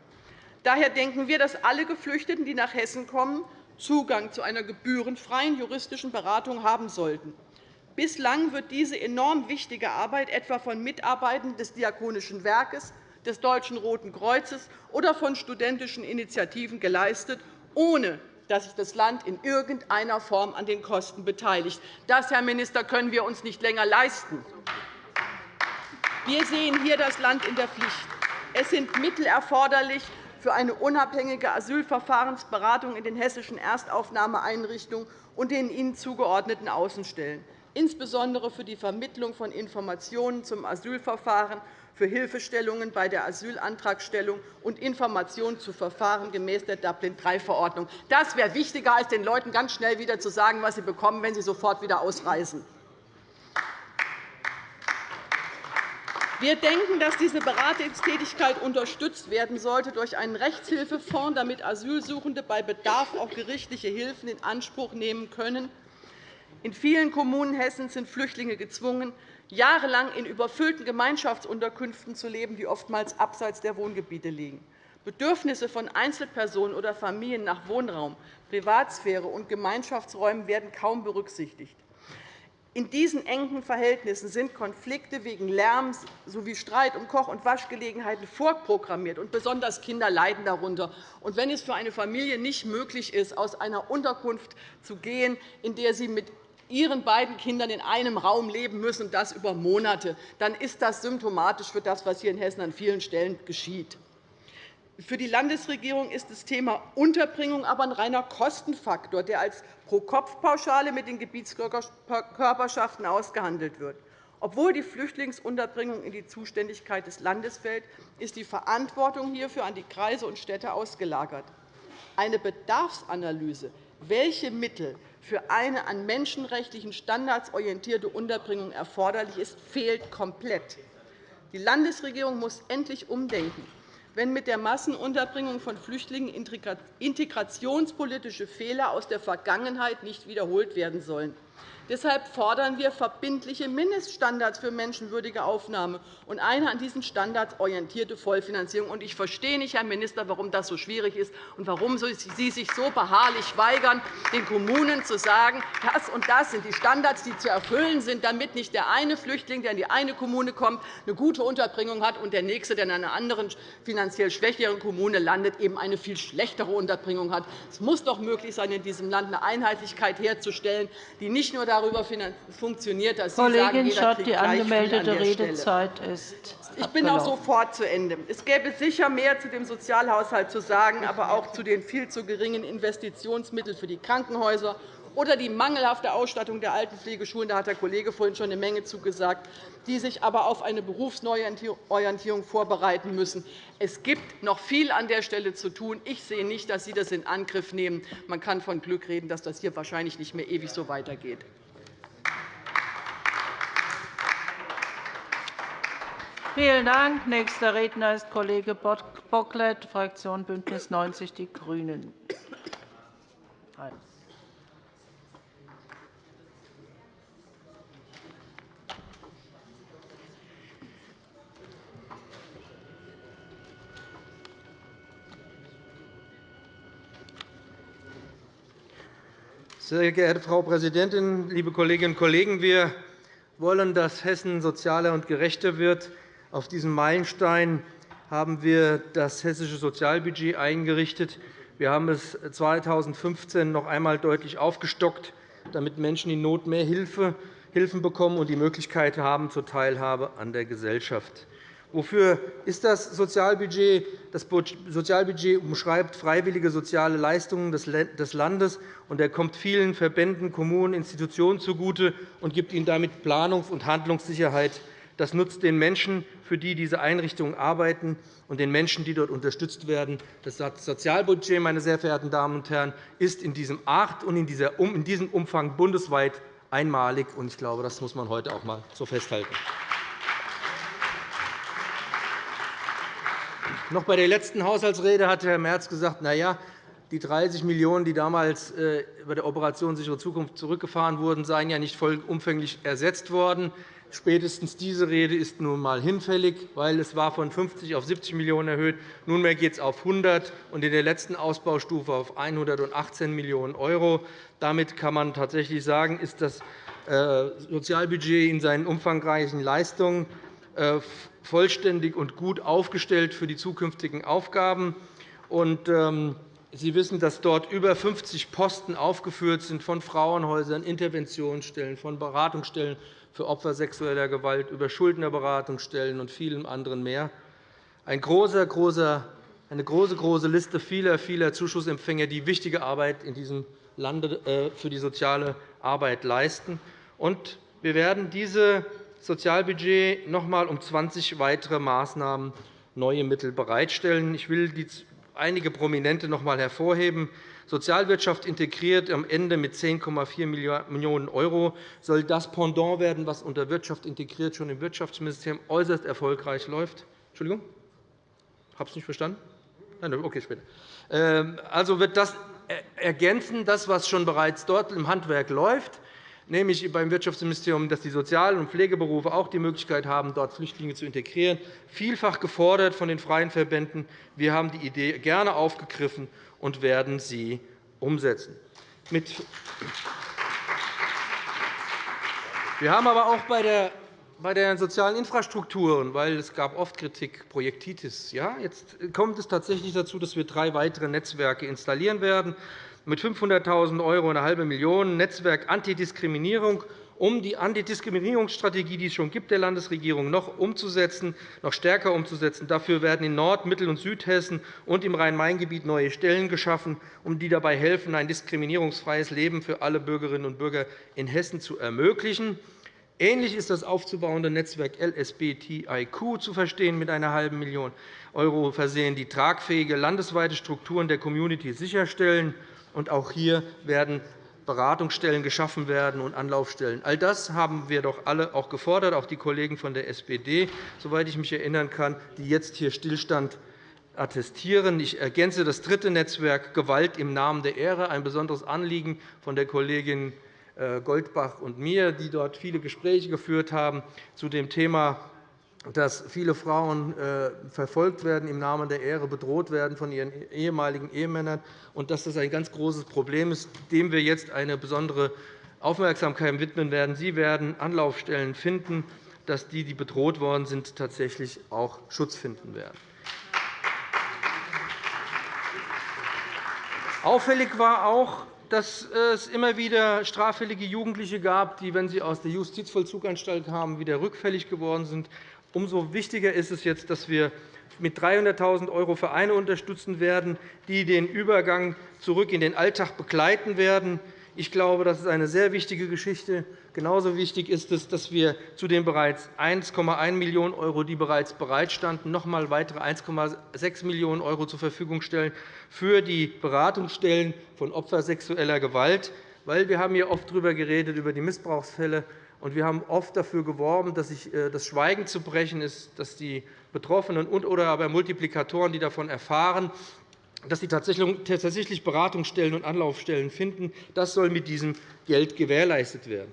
Daher denken wir, dass alle Geflüchteten, die nach Hessen kommen, Zugang zu einer gebührenfreien juristischen Beratung haben sollten. Bislang wird diese enorm wichtige Arbeit etwa von Mitarbeitern des Diakonischen Werkes, des Deutschen Roten Kreuzes oder von studentischen Initiativen geleistet ohne dass sich das Land in irgendeiner Form an den Kosten beteiligt. Das, Herr Minister, können wir uns nicht länger leisten. Wir sehen hier das Land in der Pflicht. Es sind Mittel erforderlich für eine unabhängige Asylverfahrensberatung in den hessischen Erstaufnahmeeinrichtungen und den ihnen zugeordneten Außenstellen, insbesondere für die Vermittlung von Informationen zum Asylverfahren für Hilfestellungen bei der Asylantragstellung und Informationen zu Verfahren gemäß der Dublin-III-Verordnung. Das wäre wichtiger, als den Leuten ganz schnell wieder zu sagen, was sie bekommen, wenn sie sofort wieder ausreisen. Wir denken, dass diese Beratungstätigkeit unterstützt werden sollte durch einen Rechtshilfefonds, damit Asylsuchende bei Bedarf auch gerichtliche Hilfen in Anspruch nehmen können. In vielen Kommunen Hessens sind Flüchtlinge gezwungen, jahrelang in überfüllten Gemeinschaftsunterkünften zu leben, die oftmals abseits der Wohngebiete liegen. Bedürfnisse von Einzelpersonen oder Familien nach Wohnraum, Privatsphäre und Gemeinschaftsräumen werden kaum berücksichtigt. In diesen engen Verhältnissen sind Konflikte wegen Lärms sowie Streit um Koch- und Waschgelegenheiten vorprogrammiert, und besonders Kinder leiden darunter. Und wenn es für eine Familie nicht möglich ist, aus einer Unterkunft zu gehen, in der sie mit ihren beiden Kindern in einem Raum leben müssen, und das über Monate, dann ist das symptomatisch für das, was hier in Hessen an vielen Stellen geschieht. Für die Landesregierung ist das Thema Unterbringung aber ein reiner Kostenfaktor, der als Pro-Kopf-Pauschale mit den Gebietskörperschaften ausgehandelt wird. Obwohl die Flüchtlingsunterbringung in die Zuständigkeit des Landes fällt, ist die Verantwortung hierfür an die Kreise und Städte ausgelagert. Eine Bedarfsanalyse, welche Mittel für eine an menschenrechtlichen Standards orientierte Unterbringung erforderlich ist, fehlt komplett. Die Landesregierung muss endlich umdenken, wenn mit der Massenunterbringung von Flüchtlingen integrationspolitische Fehler aus der Vergangenheit nicht wiederholt werden sollen. Deshalb fordern wir verbindliche Mindeststandards für menschenwürdige Aufnahme und eine an diesen Standards orientierte Vollfinanzierung. Ich verstehe nicht, Herr Minister, warum das so schwierig ist und warum Sie sich so beharrlich weigern, den Kommunen zu sagen, das und das sind die Standards, die zu erfüllen sind, damit nicht der eine Flüchtling, der in die eine Kommune kommt, eine gute Unterbringung hat, und der nächste, der in einer anderen finanziell schwächeren Kommune landet, eben eine viel schlechtere Unterbringung hat. Es muss doch möglich sein, in diesem Land eine Einheitlichkeit herzustellen, die nicht nur darüber funktioniert, dass Sie Kollegin sagen, jeder Schott, kriegt die angemeldete an Redezeit ist Ich bin auch sofort zu Ende. Es gäbe sicher mehr zu dem Sozialhaushalt zu sagen, aber auch zu den viel zu geringen Investitionsmitteln für die Krankenhäuser oder die mangelhafte Ausstattung der Altenpflegeschulen. Da hat der Kollege vorhin schon eine Menge zugesagt, die sich aber auf eine Berufsneuorientierung vorbereiten müssen. Es gibt noch viel an der Stelle zu tun. Ich sehe nicht, dass Sie das in Angriff nehmen. Man kann von Glück reden, dass das hier wahrscheinlich nicht mehr ewig so weitergeht. Vielen Dank. Nächster Redner ist Kollege Bocklet, Fraktion BÜNDNIS 90 die GRÜNEN. Sehr geehrte Frau Präsidentin, liebe Kolleginnen und Kollegen! Wir wollen, dass Hessen sozialer und gerechter wird. Auf diesem Meilenstein haben wir das hessische Sozialbudget eingerichtet. Wir haben es 2015 noch einmal deutlich aufgestockt, damit Menschen in Not mehr Hilfe, Hilfen bekommen und die Möglichkeit haben zur Teilhabe an der Gesellschaft. Wofür ist das Sozialbudget? Das Sozialbudget umschreibt freiwillige soziale Leistungen des Landes, und er kommt vielen Verbänden, Kommunen, Institutionen zugute und gibt ihnen damit Planungs- und Handlungssicherheit. Das nutzt den Menschen, für die diese Einrichtungen arbeiten, und den Menschen, die dort unterstützt werden. Das Sozialbudget meine sehr verehrten Damen und Herren, ist in diesem Art und in diesem Umfang bundesweit einmalig. Ich glaube, das muss man heute auch einmal so festhalten. Noch bei der letzten Haushaltsrede hat Herr Merz gesagt, na ja, die 30 Millionen €, die damals äh, über der Operation sichere Zukunft zurückgefahren wurden, seien ja nicht vollumfänglich ersetzt worden. Spätestens diese Rede ist nun einmal hinfällig, weil es war von 50 auf 70 Millionen € erhöht. Nunmehr geht es auf 100 und in der letzten Ausbaustufe auf 118 Millionen €. Damit kann man tatsächlich sagen, ist das äh, Sozialbudget in seinen umfangreichen Leistungen äh, vollständig und gut aufgestellt für die zukünftigen Aufgaben. Ähm, Sie wissen, dass dort über 50 Posten aufgeführt sind von Frauenhäusern, Interventionsstellen, von Beratungsstellen für Opfer sexueller Gewalt, über Schuldnerberatungsstellen und vielem anderen mehr. Ein großer, großer, eine große, große Liste vieler, vieler Zuschussempfänger, die wichtige Arbeit in diesem Lande äh, für die soziale Arbeit leisten. wir werden diese Sozialbudget noch einmal um 20 weitere Maßnahmen neue Mittel bereitstellen. Ich will einige Prominente noch einmal hervorheben. Sozialwirtschaft integriert am Ende mit 10,4 Millionen € soll das Pendant werden, was unter Wirtschaft integriert schon im Wirtschaftsministerium äußerst erfolgreich läuft. Entschuldigung, habe es nicht verstanden. Nein, okay, später. Ähm, also wird das ergänzen, das, was schon bereits dort im Handwerk läuft nämlich beim Wirtschaftsministerium, dass die Sozial- und Pflegeberufe auch die Möglichkeit haben, dort Flüchtlinge zu integrieren. Vielfach gefordert von den freien Verbänden. Wir haben die Idee gerne aufgegriffen und werden sie umsetzen. Wir haben aber auch bei der bei den sozialen Infrastrukturen, weil es gab oft Kritik, Projektitis. Ja, jetzt kommt es tatsächlich dazu, dass wir drei weitere Netzwerke installieren werden mit 500.000 € und eine halbe Million Netzwerk Antidiskriminierung, um die Antidiskriminierungsstrategie, die es schon gibt, der Landesregierung noch umzusetzen, noch stärker umzusetzen. Dafür werden in Nord-, Mittel- und Südhessen und im Rhein-Main-Gebiet neue Stellen geschaffen, um die dabei helfen, ein diskriminierungsfreies Leben für alle Bürgerinnen und Bürger in Hessen zu ermöglichen. Ähnlich ist das aufzubauende Netzwerk LSBTIQ zu verstehen, mit einer halben Million € versehen, die tragfähige landesweite Strukturen der Community sicherstellen auch hier werden Beratungsstellen geschaffen werden und Anlaufstellen. All das haben wir doch alle auch gefordert, auch die Kollegen von der SPD, soweit ich mich erinnern kann, die jetzt hier Stillstand attestieren. Ich ergänze das dritte Netzwerk Gewalt im Namen der Ehre, ein besonderes Anliegen von der Kollegin äh, Goldbach und mir, die dort viele Gespräche geführt haben zu dem Thema dass viele Frauen äh, verfolgt werden, im Namen der Ehre bedroht werden von ihren ehemaligen Ehemännern und dass das ein ganz großes Problem ist, dem wir jetzt eine besondere Aufmerksamkeit widmen werden. Sie werden Anlaufstellen finden, dass die, die bedroht worden sind, tatsächlich auch Schutz finden werden. Auffällig war auch, dass es immer wieder straffällige Jugendliche gab, die, wenn sie aus der Justizvollzuganstalt kamen, wieder rückfällig geworden sind. Umso wichtiger ist es jetzt, dass wir mit 300.000 € Vereine unterstützen werden, die den Übergang zurück in den Alltag begleiten werden. Ich glaube, das ist eine sehr wichtige Geschichte. Genauso wichtig ist es, dass wir zu den bereits 1,1 Millionen €, die bereits bereitstanden, noch einmal weitere 1,6 Millionen € zur Verfügung stellen für die Beratungsstellen von Opfern sexueller Gewalt. Weil wir haben hier oft darüber geredet, über die Missbrauchsfälle und wir haben oft dafür geworben, dass äh, das Schweigen zu brechen ist, dass die Betroffenen und oder aber Multiplikatoren, die davon erfahren, dass sie tatsächlich Beratungsstellen und Anlaufstellen finden. Das soll mit diesem Geld gewährleistet werden.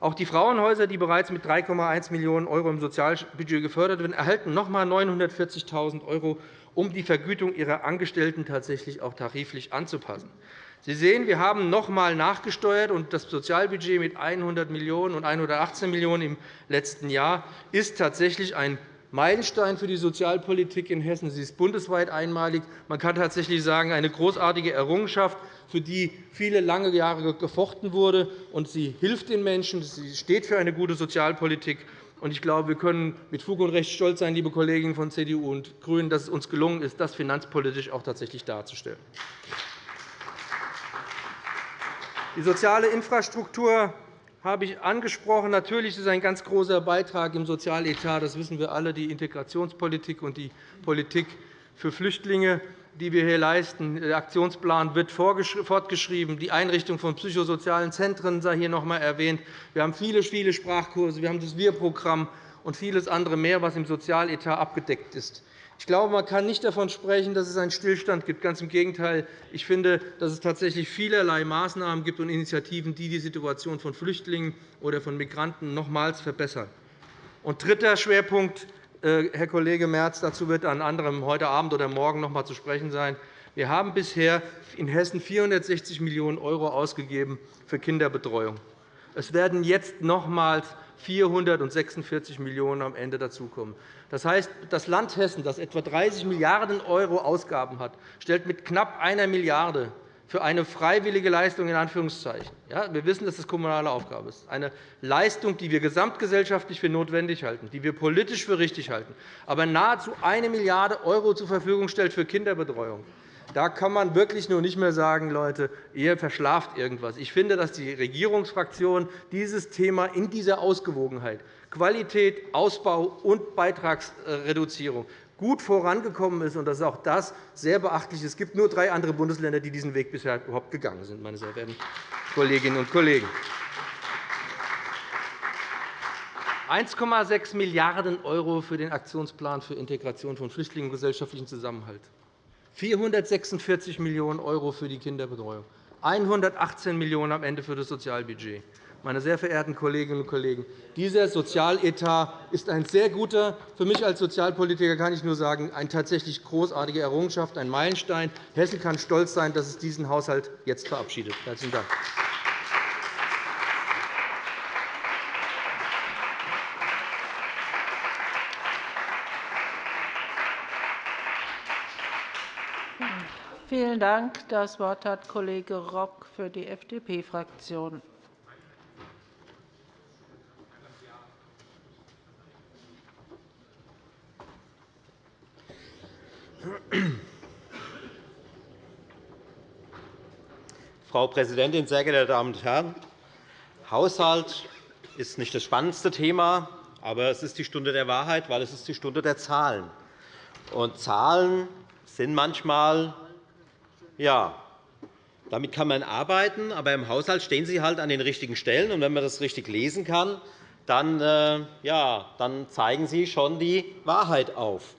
Auch die Frauenhäuser, die bereits mit 3,1 Millionen € im Sozialbudget gefördert werden, erhalten noch einmal 940.000 €, um die Vergütung ihrer Angestellten tatsächlich auch tariflich anzupassen. Sie sehen, wir haben noch einmal nachgesteuert, und das Sozialbudget mit 100 Millionen € und 118 Millionen € im letzten Jahr ist tatsächlich ein Meilenstein für die Sozialpolitik in Hessen. Sie ist bundesweit einmalig. Man kann tatsächlich sagen, eine großartige Errungenschaft, für die viele lange Jahre gefochten wurde. Und sie hilft den Menschen. Sie steht für eine gute Sozialpolitik. Ich glaube, wir können mit Fug und Recht stolz sein, liebe Kolleginnen von CDU und GRÜNEN, dass es uns gelungen ist, das finanzpolitisch auch tatsächlich darzustellen. Die soziale Infrastruktur habe ich angesprochen. Natürlich ist ein ganz großer Beitrag im Sozialetat. Das wissen wir alle, die Integrationspolitik und die Politik für Flüchtlinge, die wir hier leisten. Der Aktionsplan wird fortgeschrieben. Die Einrichtung von psychosozialen Zentren sei hier noch einmal erwähnt. Wir haben viele, viele Sprachkurse. Wir haben das Wir-Programm und vieles andere mehr, was im Sozialetat abgedeckt ist. Ich glaube, man kann nicht davon sprechen, dass es einen Stillstand gibt. Ganz im Gegenteil. Ich finde, dass es tatsächlich vielerlei Maßnahmen gibt und Initiativen, die die Situation von Flüchtlingen oder von Migranten nochmals verbessern. Und dritter Schwerpunkt, äh, Herr Kollege Merz, dazu wird an anderem heute Abend oder morgen noch einmal zu sprechen sein. Wir haben bisher in Hessen 460 Millionen € ausgegeben für Kinderbetreuung. Es werden jetzt nochmals 446 Millionen € am Ende dazukommen. Das heißt, das Land Hessen, das etwa 30 Milliarden € Ausgaben hat, stellt mit knapp einer Milliarde für eine freiwillige Leistung in Anführungszeichen. Ja, wir wissen, dass das kommunale Aufgabe ist. Eine Leistung, die wir gesamtgesellschaftlich für notwendig halten, die wir politisch für richtig halten, aber nahezu eine Milliarde € zur Verfügung stellt für Kinderbetreuung. Da kann man wirklich nur nicht mehr sagen, Leute, ihr verschlaft irgendwas. Ich finde, dass die Regierungsfraktion dieses Thema in dieser Ausgewogenheit Qualität, Ausbau und Beitragsreduzierung gut vorangekommen ist, und dass auch das sehr beachtlich ist. Es gibt nur drei andere Bundesländer, die diesen Weg bisher überhaupt gegangen sind, meine sehr verehrten Kolleginnen und Kollegen. 1,6 Milliarden € für den Aktionsplan für Integration von Flüchtlingen und gesellschaftlichen Zusammenhalt, 446 Millionen € für die Kinderbetreuung, 118 Millionen € am Ende für das Sozialbudget. Meine sehr verehrten Kolleginnen und Kollegen, dieser Sozialetat ist ein sehr guter. Für mich als Sozialpolitiker kann ich nur sagen, eine tatsächlich großartige Errungenschaft, ein Meilenstein. Hessen kann stolz sein, dass es diesen Haushalt jetzt verabschiedet. – Herzlichen Dank. Vielen Dank. Das Wort hat Kollege Rock für die FDP-Fraktion. Frau Präsidentin, sehr geehrte Damen und Herren! Haushalt ist nicht das spannendste Thema, aber es ist die Stunde der Wahrheit, weil es ist die Stunde der Zahlen. Und Zahlen sind manchmal ja, damit kann man arbeiten, aber im Haushalt stehen sie halt an den richtigen Stellen. Und wenn man das richtig lesen kann, dann, äh, ja, dann zeigen sie schon die Wahrheit auf.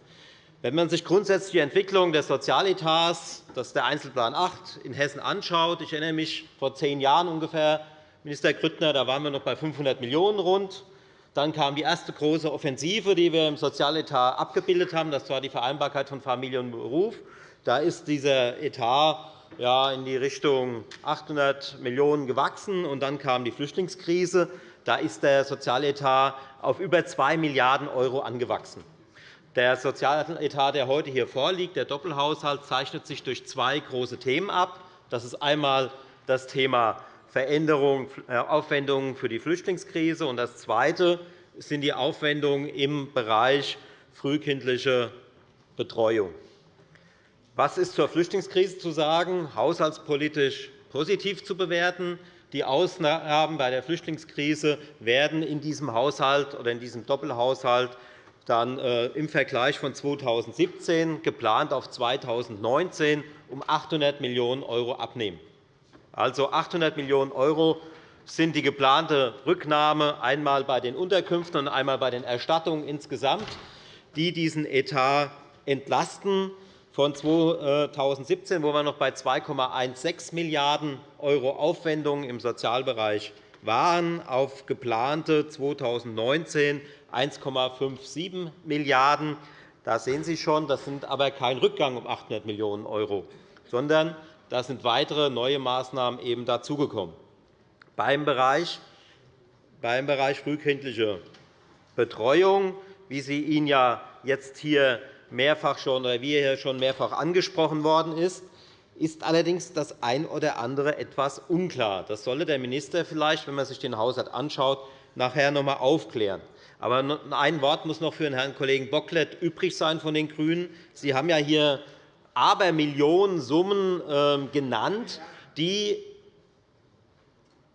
Wenn man sich grundsätzlich die Entwicklung des Sozialetats, das ist der Einzelplan 8, in Hessen anschaut, ich erinnere mich vor zehn Jahren ungefähr Minister Grüttner, da waren wir noch bei 500 Millionen € rund. Dann kam die erste große Offensive, die wir im Sozialetat abgebildet haben. Das war die Vereinbarkeit von Familie und Beruf. Da ist dieser Etat in die Richtung 800 Millionen € gewachsen. Und dann kam die Flüchtlingskrise. Da ist der Sozialetat auf über 2 Milliarden € angewachsen. Der Sozialetat, der heute hier vorliegt, der Doppelhaushalt, zeichnet sich durch zwei große Themen ab. Das ist einmal das Thema Veränderung, äh, Aufwendungen für die Flüchtlingskrise. Und das Zweite sind die Aufwendungen im Bereich frühkindliche Betreuung. Was ist zur Flüchtlingskrise zu sagen? Haushaltspolitisch positiv zu bewerten. Die Ausgaben bei der Flüchtlingskrise werden in diesem Haushalt oder in diesem Doppelhaushalt dann äh, im Vergleich von 2017 geplant auf 2019 um 800 Millionen € abnehmen. Also 800 Millionen € sind die geplante Rücknahme einmal bei den Unterkünften und einmal bei den Erstattungen insgesamt, die diesen Etat entlasten von 2017, wo wir noch bei 2,16 Milliarden € Aufwendungen im Sozialbereich waren, auf geplante 2019 1,57 Milliarden €. Da sehen Sie schon, das sind aber kein Rückgang um 800 Millionen €, sondern da sind weitere neue Maßnahmen eben dazugekommen. Beim Bereich, beim Bereich frühkindliche Betreuung, wie sie Ihnen ja jetzt hier mehrfach schon oder wie hier schon mehrfach angesprochen worden ist, ist allerdings das ein oder andere etwas unklar. Das solle der Minister vielleicht, wenn man sich den Haushalt anschaut, nachher noch einmal aufklären. Aber ein Wort muss noch für den Herrn Kollegen Bocklet übrig sein von den GRÜNEN. Sie haben ja hier Abermillionensummen ähm, genannt, die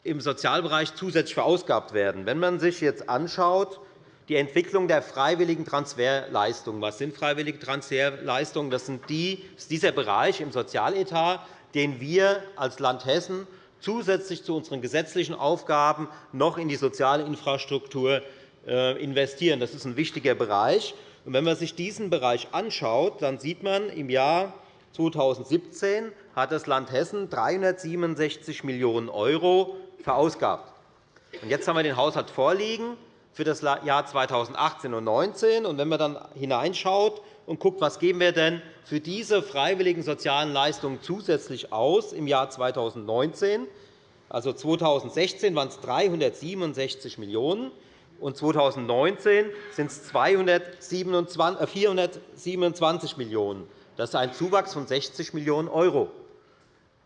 im Sozialbereich zusätzlich verausgabt werden. Wenn man sich jetzt anschaut, die Entwicklung der freiwilligen Transferleistungen. Was sind freiwillige Transferleistungen? Das ist dieser Bereich im Sozialetat, den wir als Land Hessen zusätzlich zu unseren gesetzlichen Aufgaben noch in die soziale Infrastruktur investieren. Das ist ein wichtiger Bereich. Wenn man sich diesen Bereich anschaut, dann sieht man, im Jahr 2017 hat das Land Hessen 367 Millionen € verausgabt. Jetzt haben wir den Haushalt vorliegen für das Jahr 2018 und 2019. Wenn man dann hineinschaut und guckt, was geben wir denn für diese freiwilligen sozialen Leistungen zusätzlich aus im Jahr 2019, also 2016 waren es 367 Millionen €, und 2019 sind es 427 Millionen €. Das ist ein Zuwachs von 60 Millionen €.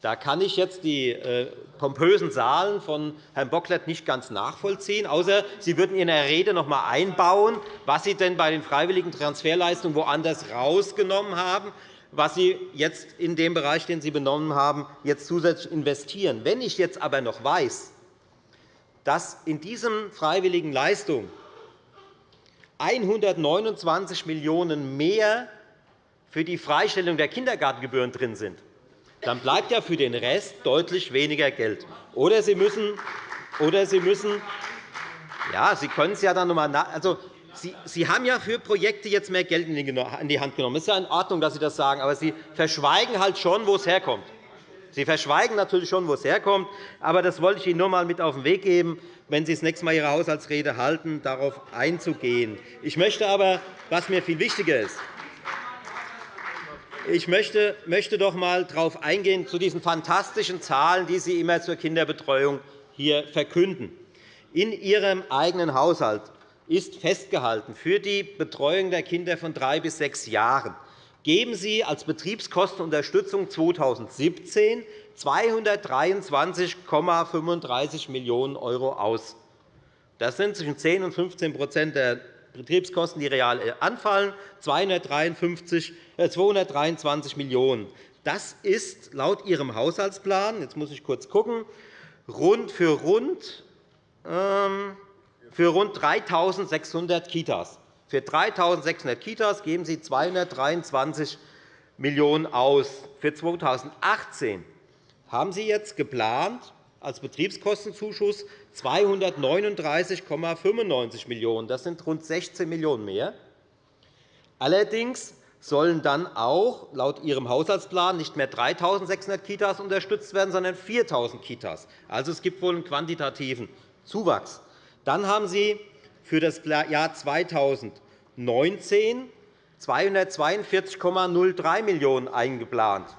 Da kann ich jetzt die äh, pompösen Zahlen von Herrn Bocklet nicht ganz nachvollziehen, außer Sie würden in Ihrer Rede noch einmal einbauen, was Sie denn bei den freiwilligen Transferleistungen woanders rausgenommen haben, was Sie jetzt in dem Bereich, den Sie benommen haben, jetzt zusätzlich investieren. Wenn ich jetzt aber noch weiß, dass in diesen freiwilligen Leistungen 129 Millionen € mehr für die Freistellung der Kindergartengebühren drin sind, dann bleibt ja für den Rest deutlich weniger Geld. Oder Sie müssen, oder Sie müssen ja, Sie können es ja dann noch einmal also, Sie haben ja für Projekte jetzt mehr Geld in die Hand genommen. Es ist ja in Ordnung, dass Sie das sagen, aber Sie verschweigen halt schon, wo es herkommt. Sie verschweigen natürlich schon, wo es herkommt. Aber das wollte ich Ihnen nur einmal mit auf den Weg geben, wenn Sie das nächste Mal Ihre Haushaltsrede halten, darauf einzugehen. Ich möchte aber, was mir viel wichtiger ist, ich möchte, möchte doch einmal darauf eingehen, zu diesen fantastischen Zahlen, die Sie immer zur Kinderbetreuung hier verkünden. In Ihrem eigenen Haushalt ist festgehalten für die Betreuung der Kinder von drei bis sechs Jahren geben Sie als Betriebskostenunterstützung 2017 223,35 Millionen € aus. Das sind zwischen 10 und 15% der Betriebskosten, die real anfallen, 223 Millionen €. Das ist laut Ihrem Haushaltsplan, jetzt muss ich kurz schauen, rund für rund, ähm, für rund 3.600 Kitas. Für 3.600 Kitas geben Sie 223 Millionen € aus. Für 2018 haben Sie jetzt geplant, als Betriebskostenzuschuss 239,95 Millionen €. Das sind rund 16 Millionen € mehr. Allerdings sollen dann auch laut Ihrem Haushaltsplan nicht mehr 3.600 Kitas unterstützt werden, sondern 4.000 Kitas. Also, es gibt wohl einen quantitativen Zuwachs. Dann haben Sie für das Jahr 2019 242,03 Millionen € eingeplant.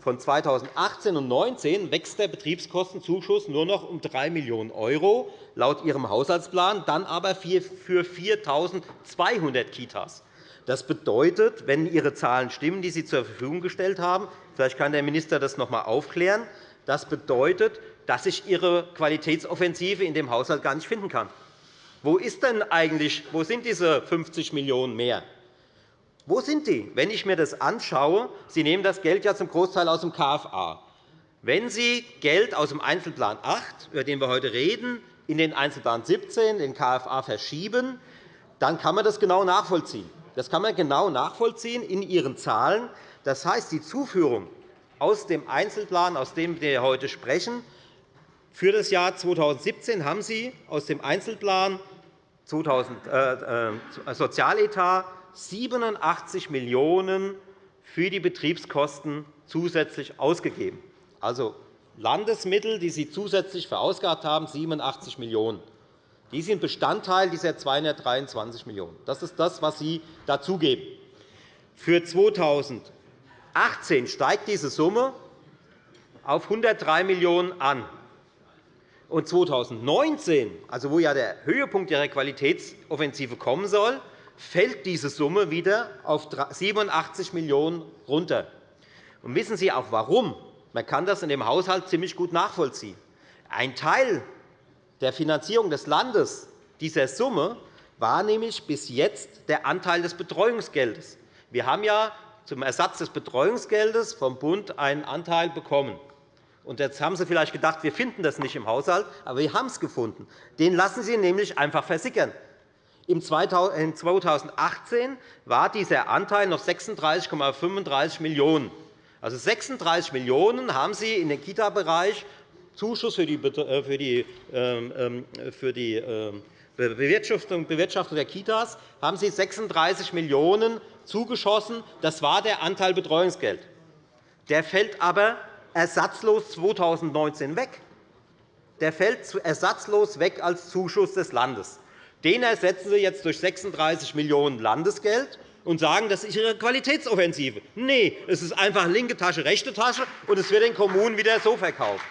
Von 2018 und 2019 wächst der Betriebskostenzuschuss nur noch um 3 Millionen € laut Ihrem Haushaltsplan, dann aber für 4.200 Kitas. Das bedeutet, wenn Ihre Zahlen stimmen, die Sie zur Verfügung gestellt haben, vielleicht kann der Minister das noch einmal aufklären, das bedeutet, dass ich Ihre Qualitätsoffensive in dem Haushalt gar nicht finden kann. Wo, ist denn eigentlich, wo sind diese 50 Millionen € mehr? Wo sind die? Wenn ich mir das anschaue, Sie nehmen das Geld ja zum Großteil aus dem KFA. Wenn Sie Geld aus dem Einzelplan 8, über den wir heute reden, in den Einzelplan 17, den KFA, verschieben, dann kann man das genau nachvollziehen. Das kann man genau nachvollziehen in Ihren Zahlen. Das heißt, die Zuführung aus dem Einzelplan, aus dem wir heute sprechen, für das Jahr 2017 haben Sie aus dem Einzelplan 2000, äh, äh, Sozialetat 87 Millionen € für die Betriebskosten zusätzlich ausgegeben. Also Landesmittel, die Sie zusätzlich verausgabt haben, 87 Millionen €. Die sind Bestandteil dieser 223 Millionen €. Das ist das, was Sie dazugeben. Für 2018 steigt diese Summe auf 103 Millionen € an. Und 2019, also wo ja der Höhepunkt Ihrer Qualitätsoffensive kommen soll, fällt diese Summe wieder auf 87 Millionen € runter. Und wissen Sie auch warum? Man kann das in dem Haushalt ziemlich gut nachvollziehen. Ein Teil der Finanzierung des Landes dieser Summe war nämlich bis jetzt der Anteil des Betreuungsgeldes. Wir haben ja zum Ersatz des Betreuungsgeldes vom Bund einen Anteil bekommen. Und jetzt haben Sie vielleicht gedacht, wir finden das nicht im Haushalt, aber wir haben es gefunden. Den lassen Sie nämlich einfach versickern. Im 2018 war dieser Anteil noch 36,35 Millionen €. Also 36 Millionen € haben Sie in den Kita-Bereich Zuschuss für die, Bewirtschaftung der Kitas haben Sie 36 Millionen € zugeschossen. Das war der Anteil Betreuungsgeld. Der fällt aber ersatzlos 2019 weg. Der fällt ersatzlos weg als Zuschuss des Landes. Den ersetzen Sie jetzt durch 36 Millionen € Landesgeld und sagen, das ist Ihre Qualitätsoffensive. Nein, es ist einfach linke Tasche, rechte Tasche, und es wird den Kommunen wieder so verkauft.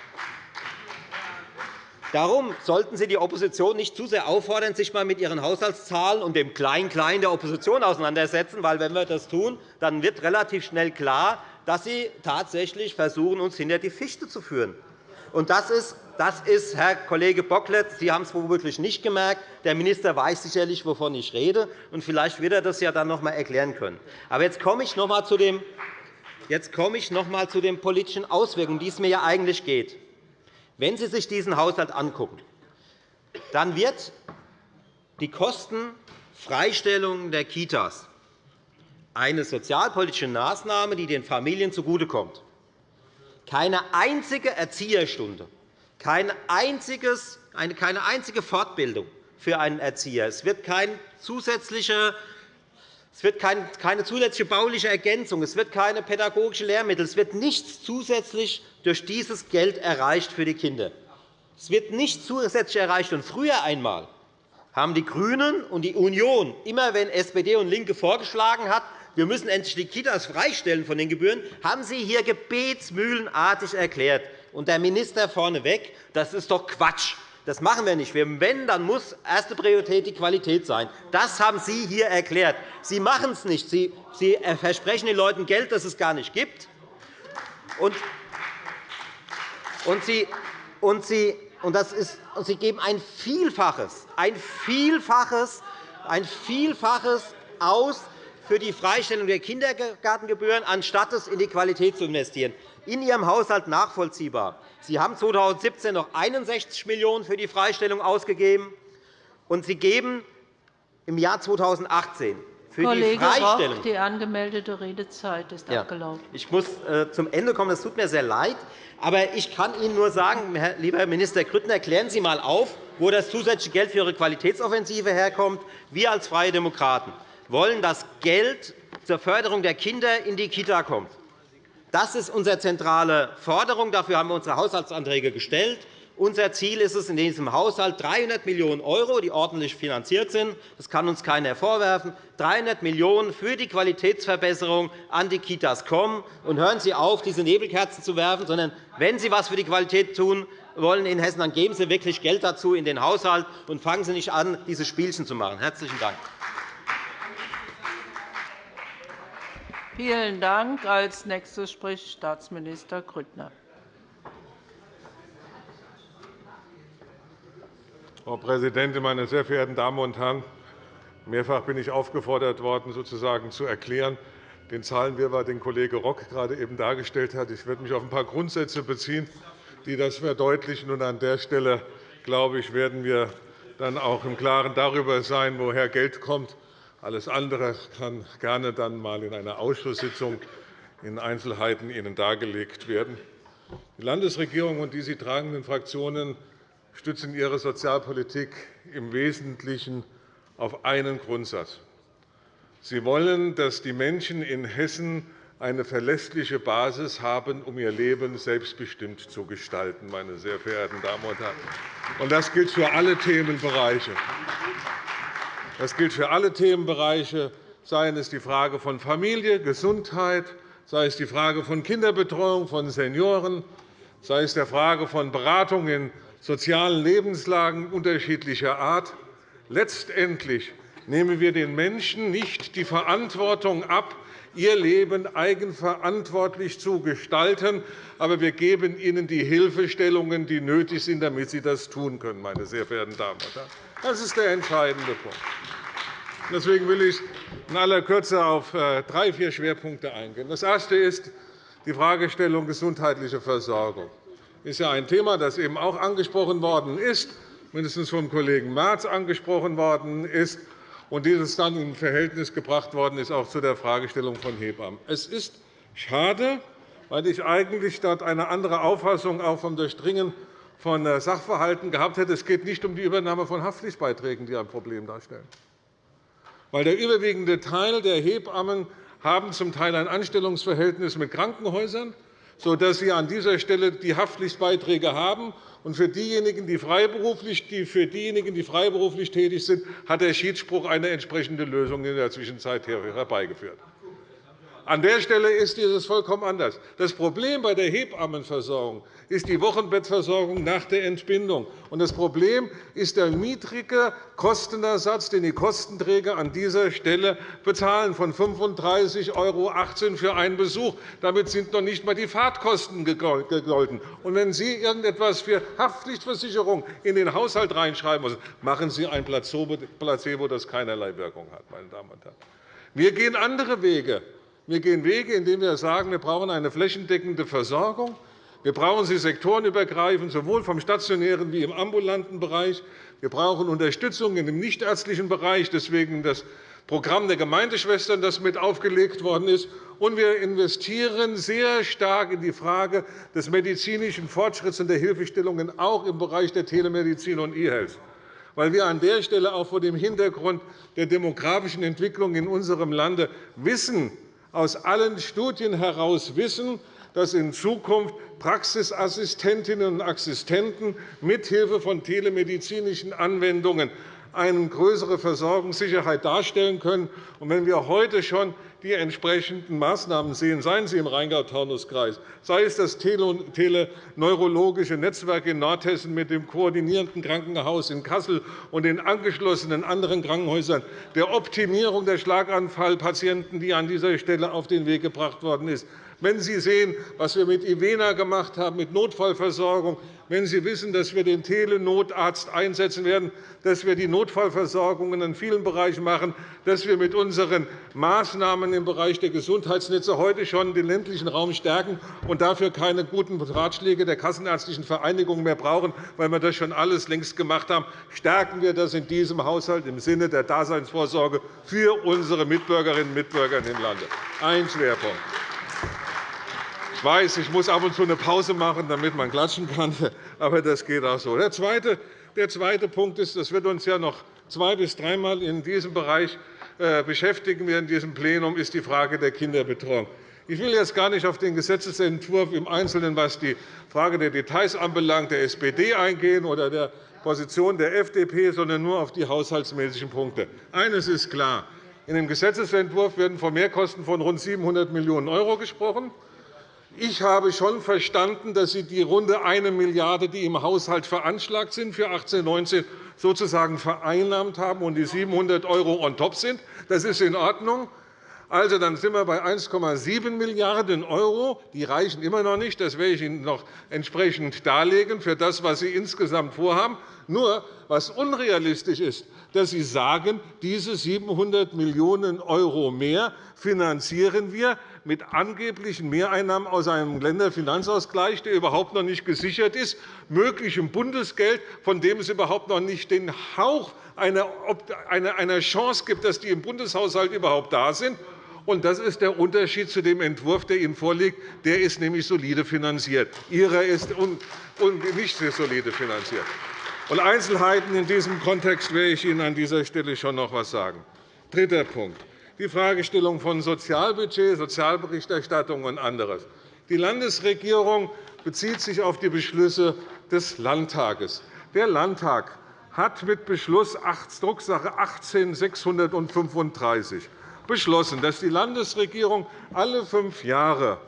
Darum sollten Sie die Opposition nicht zu sehr auffordern, sich einmal mit ihren Haushaltszahlen und dem Klein-Klein der Opposition auseinandersetzen. Weil, wenn wir das tun, dann wird relativ schnell klar, dass Sie tatsächlich versuchen, uns hinter die Fichte zu führen. Das ist, das ist, Herr Kollege Bocklet, Sie haben es womöglich nicht gemerkt. Der Minister weiß sicherlich, wovon ich rede. und Vielleicht wird er das ja dann noch einmal erklären können. Aber jetzt komme ich noch einmal zu dem Jetzt komme ich noch einmal zu den politischen Auswirkungen, um die es mir ja eigentlich geht. Wenn Sie sich diesen Haushalt anschauen, dann wird die Kostenfreistellung der Kitas eine sozialpolitische Maßnahme, die den Familien zugutekommt. Keine einzige Erzieherstunde, kein einziges, keine einzige Fortbildung für einen Erzieher. Es wird kein zusätzliche es wird keine zusätzliche bauliche Ergänzung, es wird keine pädagogische Lehrmittel, es wird nichts zusätzlich durch dieses Geld erreicht für die Kinder. Es wird nichts zusätzlich erreicht. Und früher einmal haben die GRÜNEN und die Union, immer wenn SPD und LINKE vorgeschlagen hat, wir müssen endlich die Kitas freistellen von den Gebühren, haben Sie hier gebetsmühlenartig erklärt. Und der Minister vorneweg, das ist doch Quatsch. Das machen wir nicht. Wenn, dann muss erste Priorität die Qualität sein. Das haben Sie hier erklärt. Sie machen es nicht. Sie versprechen den Leuten Geld, das es gar nicht gibt. Und Sie, geben ein Vielfaches, ein Vielfaches, ein Vielfaches aus für die Freistellung der Kindergartengebühren, anstatt es in die Qualität zu investieren. In Ihrem Haushalt nachvollziehbar. Sie haben 2017 noch 61 Millionen € für die Freistellung ausgegeben, und Sie geben im Jahr 2018 für Kollege die Freistellung. Roch, die angemeldete Redezeit ist ja. abgelaufen. Ich muss äh, zum Ende kommen. Es tut mir sehr leid. Aber ich kann Ihnen nur sagen, lieber Minister Grüttner, klären Sie einmal auf, wo das zusätzliche Geld für Ihre Qualitätsoffensive herkommt. Wir als Freie Demokraten wollen, dass Geld zur Förderung der Kinder in die Kita kommt. Das ist unsere zentrale Forderung. Dafür haben wir unsere Haushaltsanträge gestellt. Unser Ziel ist es in diesem Haushalt 300 Millionen €, die ordentlich finanziert sind. Das kann uns keiner vorwerfen. 300 Millionen € für die Qualitätsverbesserung an die Kitas kommen. Und hören Sie auf, diese Nebelkerzen zu werfen, sondern wenn Sie etwas für die Qualität tun wollen in Hessen, dann geben Sie wirklich Geld dazu in den Haushalt und fangen Sie nicht an, diese Spielchen zu machen. – Herzlichen Dank. Vielen Dank. Als nächstes spricht Staatsminister Grüttner. Frau Präsidentin, meine sehr verehrten Damen und Herren! Mehrfach bin ich aufgefordert worden, sozusagen zu erklären, den Zahlenwirrwarr, den Kollege Rock gerade eben dargestellt hat. Ich werde mich auf ein paar Grundsätze beziehen, die das verdeutlichen. Und an der Stelle, glaube ich, werden wir dann auch im Klaren darüber sein, woher Geld kommt. Alles andere kann gerne dann einmal in einer Ausschusssitzung in Einzelheiten Ihnen dargelegt werden. Die Landesregierung und die sie tragenden Fraktionen stützen ihre Sozialpolitik im Wesentlichen auf einen Grundsatz. Sie wollen, dass die Menschen in Hessen eine verlässliche Basis haben, um ihr Leben selbstbestimmt zu gestalten. Meine sehr verehrten Damen und Herren. Das gilt für alle Themenbereiche. Das gilt für alle Themenbereiche, seien es die Frage von Familie, Gesundheit, sei es die Frage von Kinderbetreuung, von Senioren, sei es der Frage von Beratung in sozialen Lebenslagen unterschiedlicher Art. Letztendlich nehmen wir den Menschen nicht die Verantwortung ab, ihr Leben eigenverantwortlich zu gestalten, aber wir geben ihnen die Hilfestellungen, die nötig sind, damit sie das tun können. Meine sehr verehrten Damen und Herren. Das ist der entscheidende Punkt. Deswegen will ich in aller Kürze auf äh, drei, vier Schwerpunkte eingehen. Das erste ist die Fragestellung gesundheitliche Versorgung ist ja ein Thema, das eben auch angesprochen worden ist, mindestens vom Kollegen Merz angesprochen worden ist, und dieses dann in Verhältnis gebracht worden ist auch zu der Fragestellung von Hebammen. Es ist schade, weil ich eigentlich dort eine andere Auffassung auch vom Durchdringen von äh, Sachverhalten gehabt hätte. Es geht nicht um die Übernahme von Haftpflichtbeiträgen, die ein Problem darstellen. Weil der überwiegende Teil der Hebammen haben zum Teil ein Anstellungsverhältnis mit Krankenhäusern sodass Sie an dieser Stelle die Haftpflichtbeiträge haben. Und für diejenigen, die freiberuflich, die für diejenigen, die freiberuflich tätig sind, hat der Schiedsspruch eine entsprechende Lösung in der Zwischenzeit herbeigeführt. An der Stelle ist dieses vollkommen anders. Das Problem bei der Hebammenversorgung ist die Wochenbettversorgung nach der Entbindung. Das Problem ist der niedrige Kostenersatz, den die Kostenträger an dieser Stelle bezahlen, von 35,18 € für einen Besuch. Damit sind noch nicht einmal die Fahrtkosten gegolten. Wenn Sie irgendetwas für Haftpflichtversicherung in den Haushalt reinschreiben müssen, machen Sie ein Placebo, das keinerlei Wirkung hat. Meine Damen und Herren. Wir gehen andere Wege. Wir gehen Wege, indem wir sagen, wir brauchen eine flächendeckende Versorgung. Wir brauchen sie sektorenübergreifend, sowohl vom stationären wie im ambulanten Bereich. Wir brauchen Unterstützung im nichtärztlichen Bereich, deswegen das Programm der Gemeindeschwestern, das mit aufgelegt worden ist. Und wir investieren sehr stark in die Frage des medizinischen Fortschritts und der Hilfestellungen, auch im Bereich der Telemedizin und E-Health weil wir an der Stelle auch vor dem Hintergrund der demografischen Entwicklung in unserem Lande wissen, aus allen Studien heraus wissen, dass in Zukunft Praxisassistentinnen und Assistenten mithilfe von telemedizinischen Anwendungen eine größere Versorgungssicherheit darstellen können. wenn wir heute schon die entsprechenden Maßnahmen sehen, seien sie im Rheingau-Taunus-Kreis, sei es das teleneurologische Netzwerk in Nordhessen mit dem koordinierenden Krankenhaus in Kassel und den angeschlossenen anderen Krankenhäusern, der Optimierung der Schlaganfallpatienten, die an dieser Stelle auf den Weg gebracht worden ist, wenn Sie sehen, was wir mit IVENA gemacht haben, mit Notfallversorgung, wenn Sie wissen, dass wir den Telenotarzt einsetzen werden, dass wir die Notfallversorgung in vielen Bereichen machen, dass wir mit unseren Maßnahmen im Bereich der Gesundheitsnetze heute schon den ländlichen Raum stärken und dafür keine guten Ratschläge der Kassenärztlichen Vereinigung mehr brauchen, weil wir das schon alles längst gemacht haben, stärken wir das in diesem Haushalt im Sinne der Daseinsvorsorge für unsere Mitbürgerinnen und Mitbürger im Lande. Ein Schwerpunkt. Weiß, ich muss ab und zu eine Pause machen, damit man klatschen kann, aber das geht auch so. Der zweite, der zweite Punkt ist, das wird uns ja noch zwei- bis dreimal in diesem Bereich äh, beschäftigen wir in diesem Plenum, ist die Frage der Kinderbetreuung. Ich will jetzt gar nicht auf den Gesetzentwurf im Einzelnen, was die Frage der Details anbelangt, der SPD eingehen oder der Position der FDP, sondern nur auf die haushaltsmäßigen Punkte. Eines ist klar. In dem Gesetzentwurf werden von Mehrkosten von rund 700 Millionen € gesprochen. Ich habe schon verstanden, dass Sie die runde 1 Milliarde €, die im Haushalt veranschlagt sind für 2018 sozusagen vereinnahmt haben und die 700 € on top sind. Das ist in Ordnung. Also, dann sind wir bei 1,7 Milliarden €. Die reichen immer noch nicht. Das werde ich Ihnen noch entsprechend darlegen für das, was Sie insgesamt vorhaben. Nur, was unrealistisch ist, dass Sie sagen, diese 700 Millionen € mehr finanzieren wir mit angeblichen Mehreinnahmen aus einem Länderfinanzausgleich, der überhaupt noch nicht gesichert ist, möglichem Bundesgeld, von dem es überhaupt noch nicht den Hauch einer Chance gibt, dass die im Bundeshaushalt überhaupt da sind. Das ist der Unterschied zu dem Entwurf, der Ihnen vorliegt. Der ist nämlich solide finanziert. Ihrer ist nicht solide finanziert. Und Einzelheiten in diesem Kontext werde ich Ihnen an dieser Stelle schon noch etwas sagen. Dritter Punkt. Die Fragestellung von Sozialbudget, Sozialberichterstattung und anderes. Die Landesregierung bezieht sich auf die Beschlüsse des Landtages. Der Landtag hat mit Beschluss Drucksache 18 635 beschlossen, dass die Landesregierung alle fünf Jahre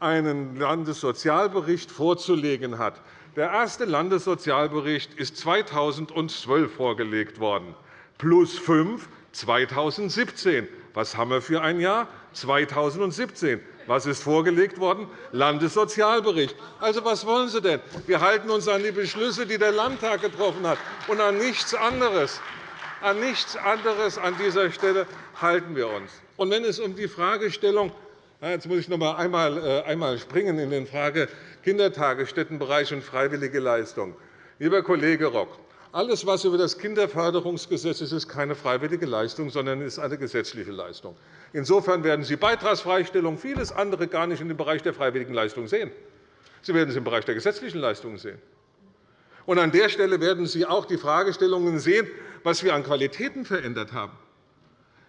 einen Landessozialbericht vorzulegen hat. Der erste Landessozialbericht ist 2012 vorgelegt worden, plus fünf 2017. Was haben wir für ein Jahr? 2017. Was ist vorgelegt worden? Landessozialbericht. Also, was wollen Sie denn? Wir halten uns an die Beschlüsse, die der Landtag getroffen hat, und an nichts anderes. An nichts anderes an dieser Stelle halten wir uns. Und wenn es um die Fragestellung Jetzt muss ich noch einmal, einmal springen in den Frage Kindertagesstättenbereich und freiwillige Leistung. Lieber Kollege Rock, alles, was über das Kinderförderungsgesetz ist, ist keine freiwillige Leistung, sondern ist eine gesetzliche Leistung. Insofern werden Sie Beitragsfreistellung, vieles andere gar nicht in dem Bereich der freiwilligen Leistung sehen. Sie werden es im Bereich der gesetzlichen Leistungen sehen. Und an der Stelle werden Sie auch die Fragestellungen sehen, was wir an Qualitäten verändert haben.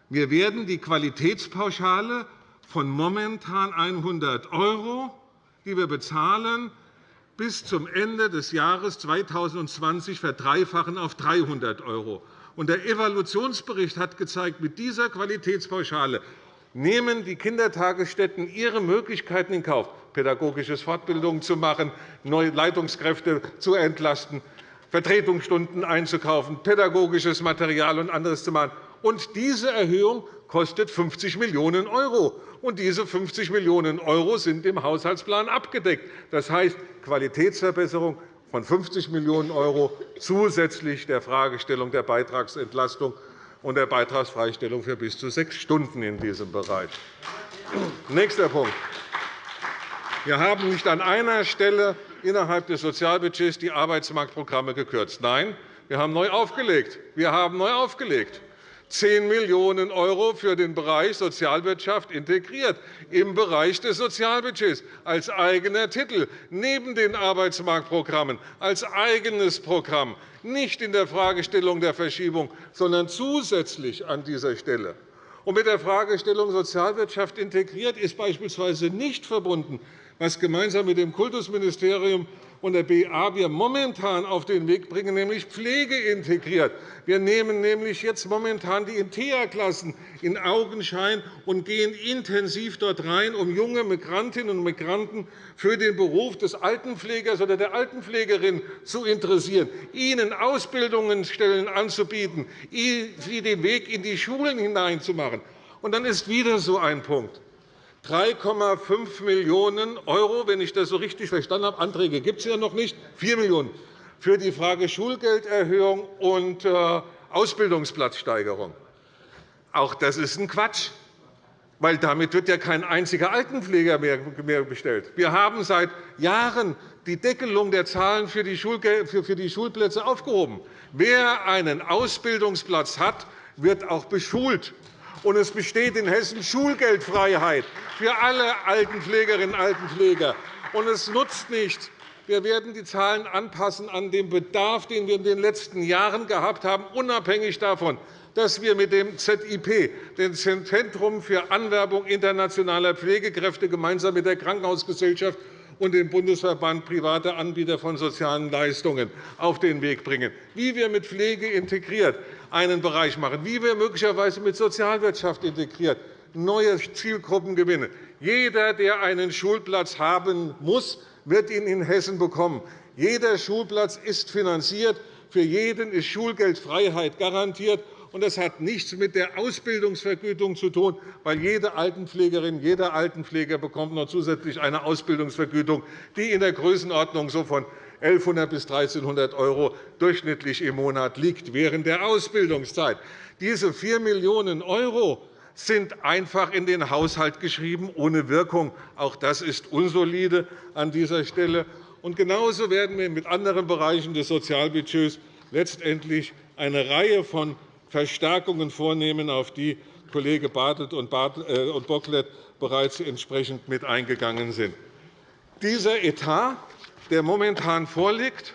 Wir werden die Qualitätspauschale von momentan 100 €, die wir bezahlen, bis zum Ende des Jahres 2020 verdreifachen auf 300 €. Der Evaluationsbericht hat gezeigt, mit dieser Qualitätspauschale nehmen die Kindertagesstätten ihre Möglichkeiten in Kauf, pädagogische Fortbildungen zu machen, neue Leitungskräfte zu entlasten, Vertretungsstunden einzukaufen, pädagogisches Material und anderes zu machen. Und diese Erhöhung kostet 50 Millionen €. Und diese 50 Millionen € sind im Haushaltsplan abgedeckt. Das heißt Qualitätsverbesserung von 50 Millionen € zusätzlich der Fragestellung der Beitragsentlastung und der Beitragsfreistellung für bis zu sechs Stunden in diesem Bereich. Nächster Punkt. Wir haben nicht an einer Stelle innerhalb des Sozialbudgets die Arbeitsmarktprogramme gekürzt. Nein, wir haben neu aufgelegt. Wir haben neu aufgelegt. 10 Millionen € für den Bereich Sozialwirtschaft integriert, im Bereich des Sozialbudgets, als eigener Titel, neben den Arbeitsmarktprogrammen, als eigenes Programm, nicht in der Fragestellung der Verschiebung, sondern zusätzlich an dieser Stelle. Und mit der Fragestellung Sozialwirtschaft integriert ist beispielsweise nicht verbunden, was gemeinsam mit dem Kultusministerium und der BA wir momentan auf den Weg bringen, nämlich Pflege integriert. Wir nehmen nämlich jetzt momentan die InteA-Klassen in Augenschein und gehen intensiv dort rein, um junge Migrantinnen und Migranten für den Beruf des Altenpflegers oder der Altenpflegerin zu interessieren, ihnen Ausbildungsstellen anzubieten, sie den Weg in die Schulen hineinzumachen. Und dann ist wieder so ein Punkt. 3,5 Millionen €, wenn ich das so richtig verstanden habe. Anträge gibt es ja noch nicht. 4 Millionen € für die Frage Schulgelderhöhung und äh, Ausbildungsplatzsteigerung. Auch das ist ein Quatsch, weil damit wird ja kein einziger Altenpfleger mehr bestellt. Wir haben seit Jahren die Deckelung der Zahlen für die Schulplätze aufgehoben. Wer einen Ausbildungsplatz hat, wird auch beschult. Und es besteht in Hessen Schulgeldfreiheit für alle Altenpflegerinnen und Altenpfleger. Und es nutzt nichts, wir werden die Zahlen anpassen an den Bedarf, den wir in den letzten Jahren gehabt haben, unabhängig davon, dass wir mit dem ZIP, dem Zentrum für Anwerbung internationaler Pflegekräfte, gemeinsam mit der Krankenhausgesellschaft und dem Bundesverband privater Anbieter von sozialen Leistungen auf den Weg bringen, wie wir mit Pflege integriert einen Bereich machen, wie wir möglicherweise mit Sozialwirtschaft integriert neue Zielgruppen gewinnen. Jeder, der einen Schulplatz haben muss, wird ihn in Hessen bekommen. Jeder Schulplatz ist finanziert. Für jeden ist Schulgeldfreiheit garantiert. Das hat nichts mit der Ausbildungsvergütung zu tun, weil jede Altenpflegerin, jeder Altenpfleger bekommt noch zusätzlich eine Ausbildungsvergütung, die in der Größenordnung von 1.100 bis 1.300 € durchschnittlich im Monat liegt während der Ausbildungszeit. Diese 4 Millionen € sind einfach in den Haushalt geschrieben, ohne Wirkung. Auch das ist unsolide an dieser Stelle. Und genauso werden wir mit anderen Bereichen des Sozialbudgets letztendlich eine Reihe von Verstärkungen vornehmen, auf die Kollege Bartelt und äh, Bocklet bereits entsprechend mit eingegangen sind. Dieser Etat, der momentan vorliegt,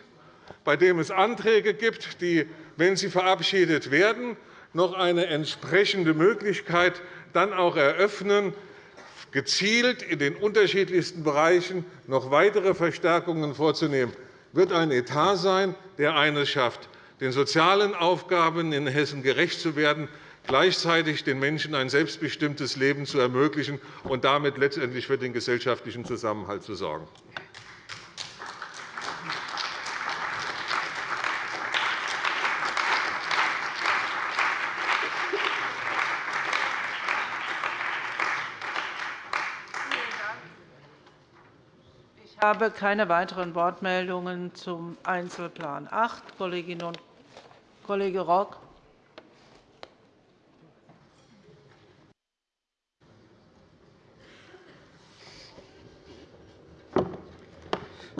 bei dem es Anträge gibt, die, wenn sie verabschiedet werden, noch eine entsprechende Möglichkeit dann auch eröffnen, gezielt in den unterschiedlichsten Bereichen noch weitere Verstärkungen vorzunehmen, wird ein Etat sein, der eines schafft, den sozialen Aufgaben in Hessen gerecht zu werden, gleichzeitig den Menschen ein selbstbestimmtes Leben zu ermöglichen und damit letztendlich für den gesellschaftlichen Zusammenhalt zu sorgen. Ich habe keine weiteren Wortmeldungen zum Einzelplan 8. Kollegin und Kollege Rock.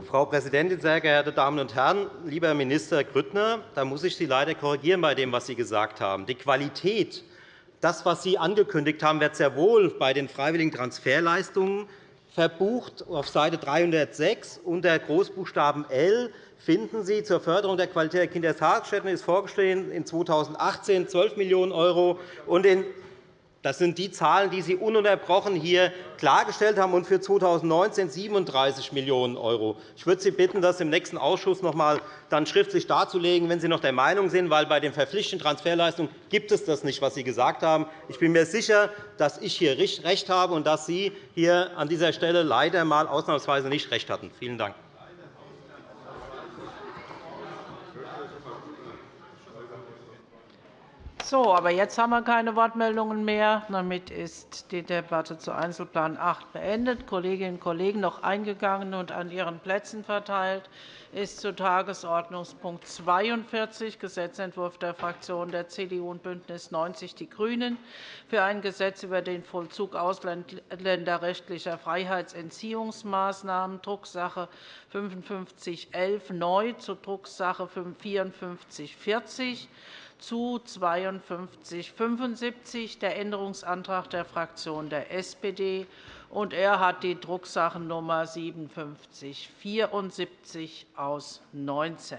Frau Präsidentin, sehr geehrte Damen und Herren! Lieber Herr Minister Grüttner, da muss ich Sie leider korrigieren bei dem, was Sie gesagt haben. Die Qualität, das, was Sie angekündigt haben, wird sehr wohl bei den freiwilligen Transferleistungen verbucht auf Seite 306 unter Großbuchstaben L finden Sie zur Förderung der Qualität der Kindertagesstätten ist vorgesehen in 2018 12 Millionen € und in das sind die Zahlen, die Sie ununterbrochen hier klargestellt haben, und für 2019 37 Millionen €. Ich würde Sie bitten, das im nächsten Ausschuss noch einmal schriftlich darzulegen, wenn Sie noch der Meinung sind, weil bei den verpflichtenden Transferleistungen gibt es das nicht, was Sie gesagt haben. Ich bin mir sicher, dass ich hier recht habe und dass Sie hier an dieser Stelle leider mal ausnahmsweise nicht recht hatten. Vielen Dank. So, aber jetzt haben wir keine Wortmeldungen mehr. Damit ist die Debatte zu Einzelplan 8 beendet. Kolleginnen und Kollegen, noch eingegangen und an Ihren Plätzen verteilt ist zu Tagesordnungspunkt 42 Gesetzentwurf der Fraktionen der CDU und BÜNDNIS 90 die GRÜNEN für ein Gesetz über den Vollzug ausländerrechtlicher Freiheitsentziehungsmaßnahmen, Drucksache 5511 neu zu Drucksache 5440 zu 5275 der Änderungsantrag der Fraktion der SPD. Und er hat die Drucksachennummer 5774 aus 19.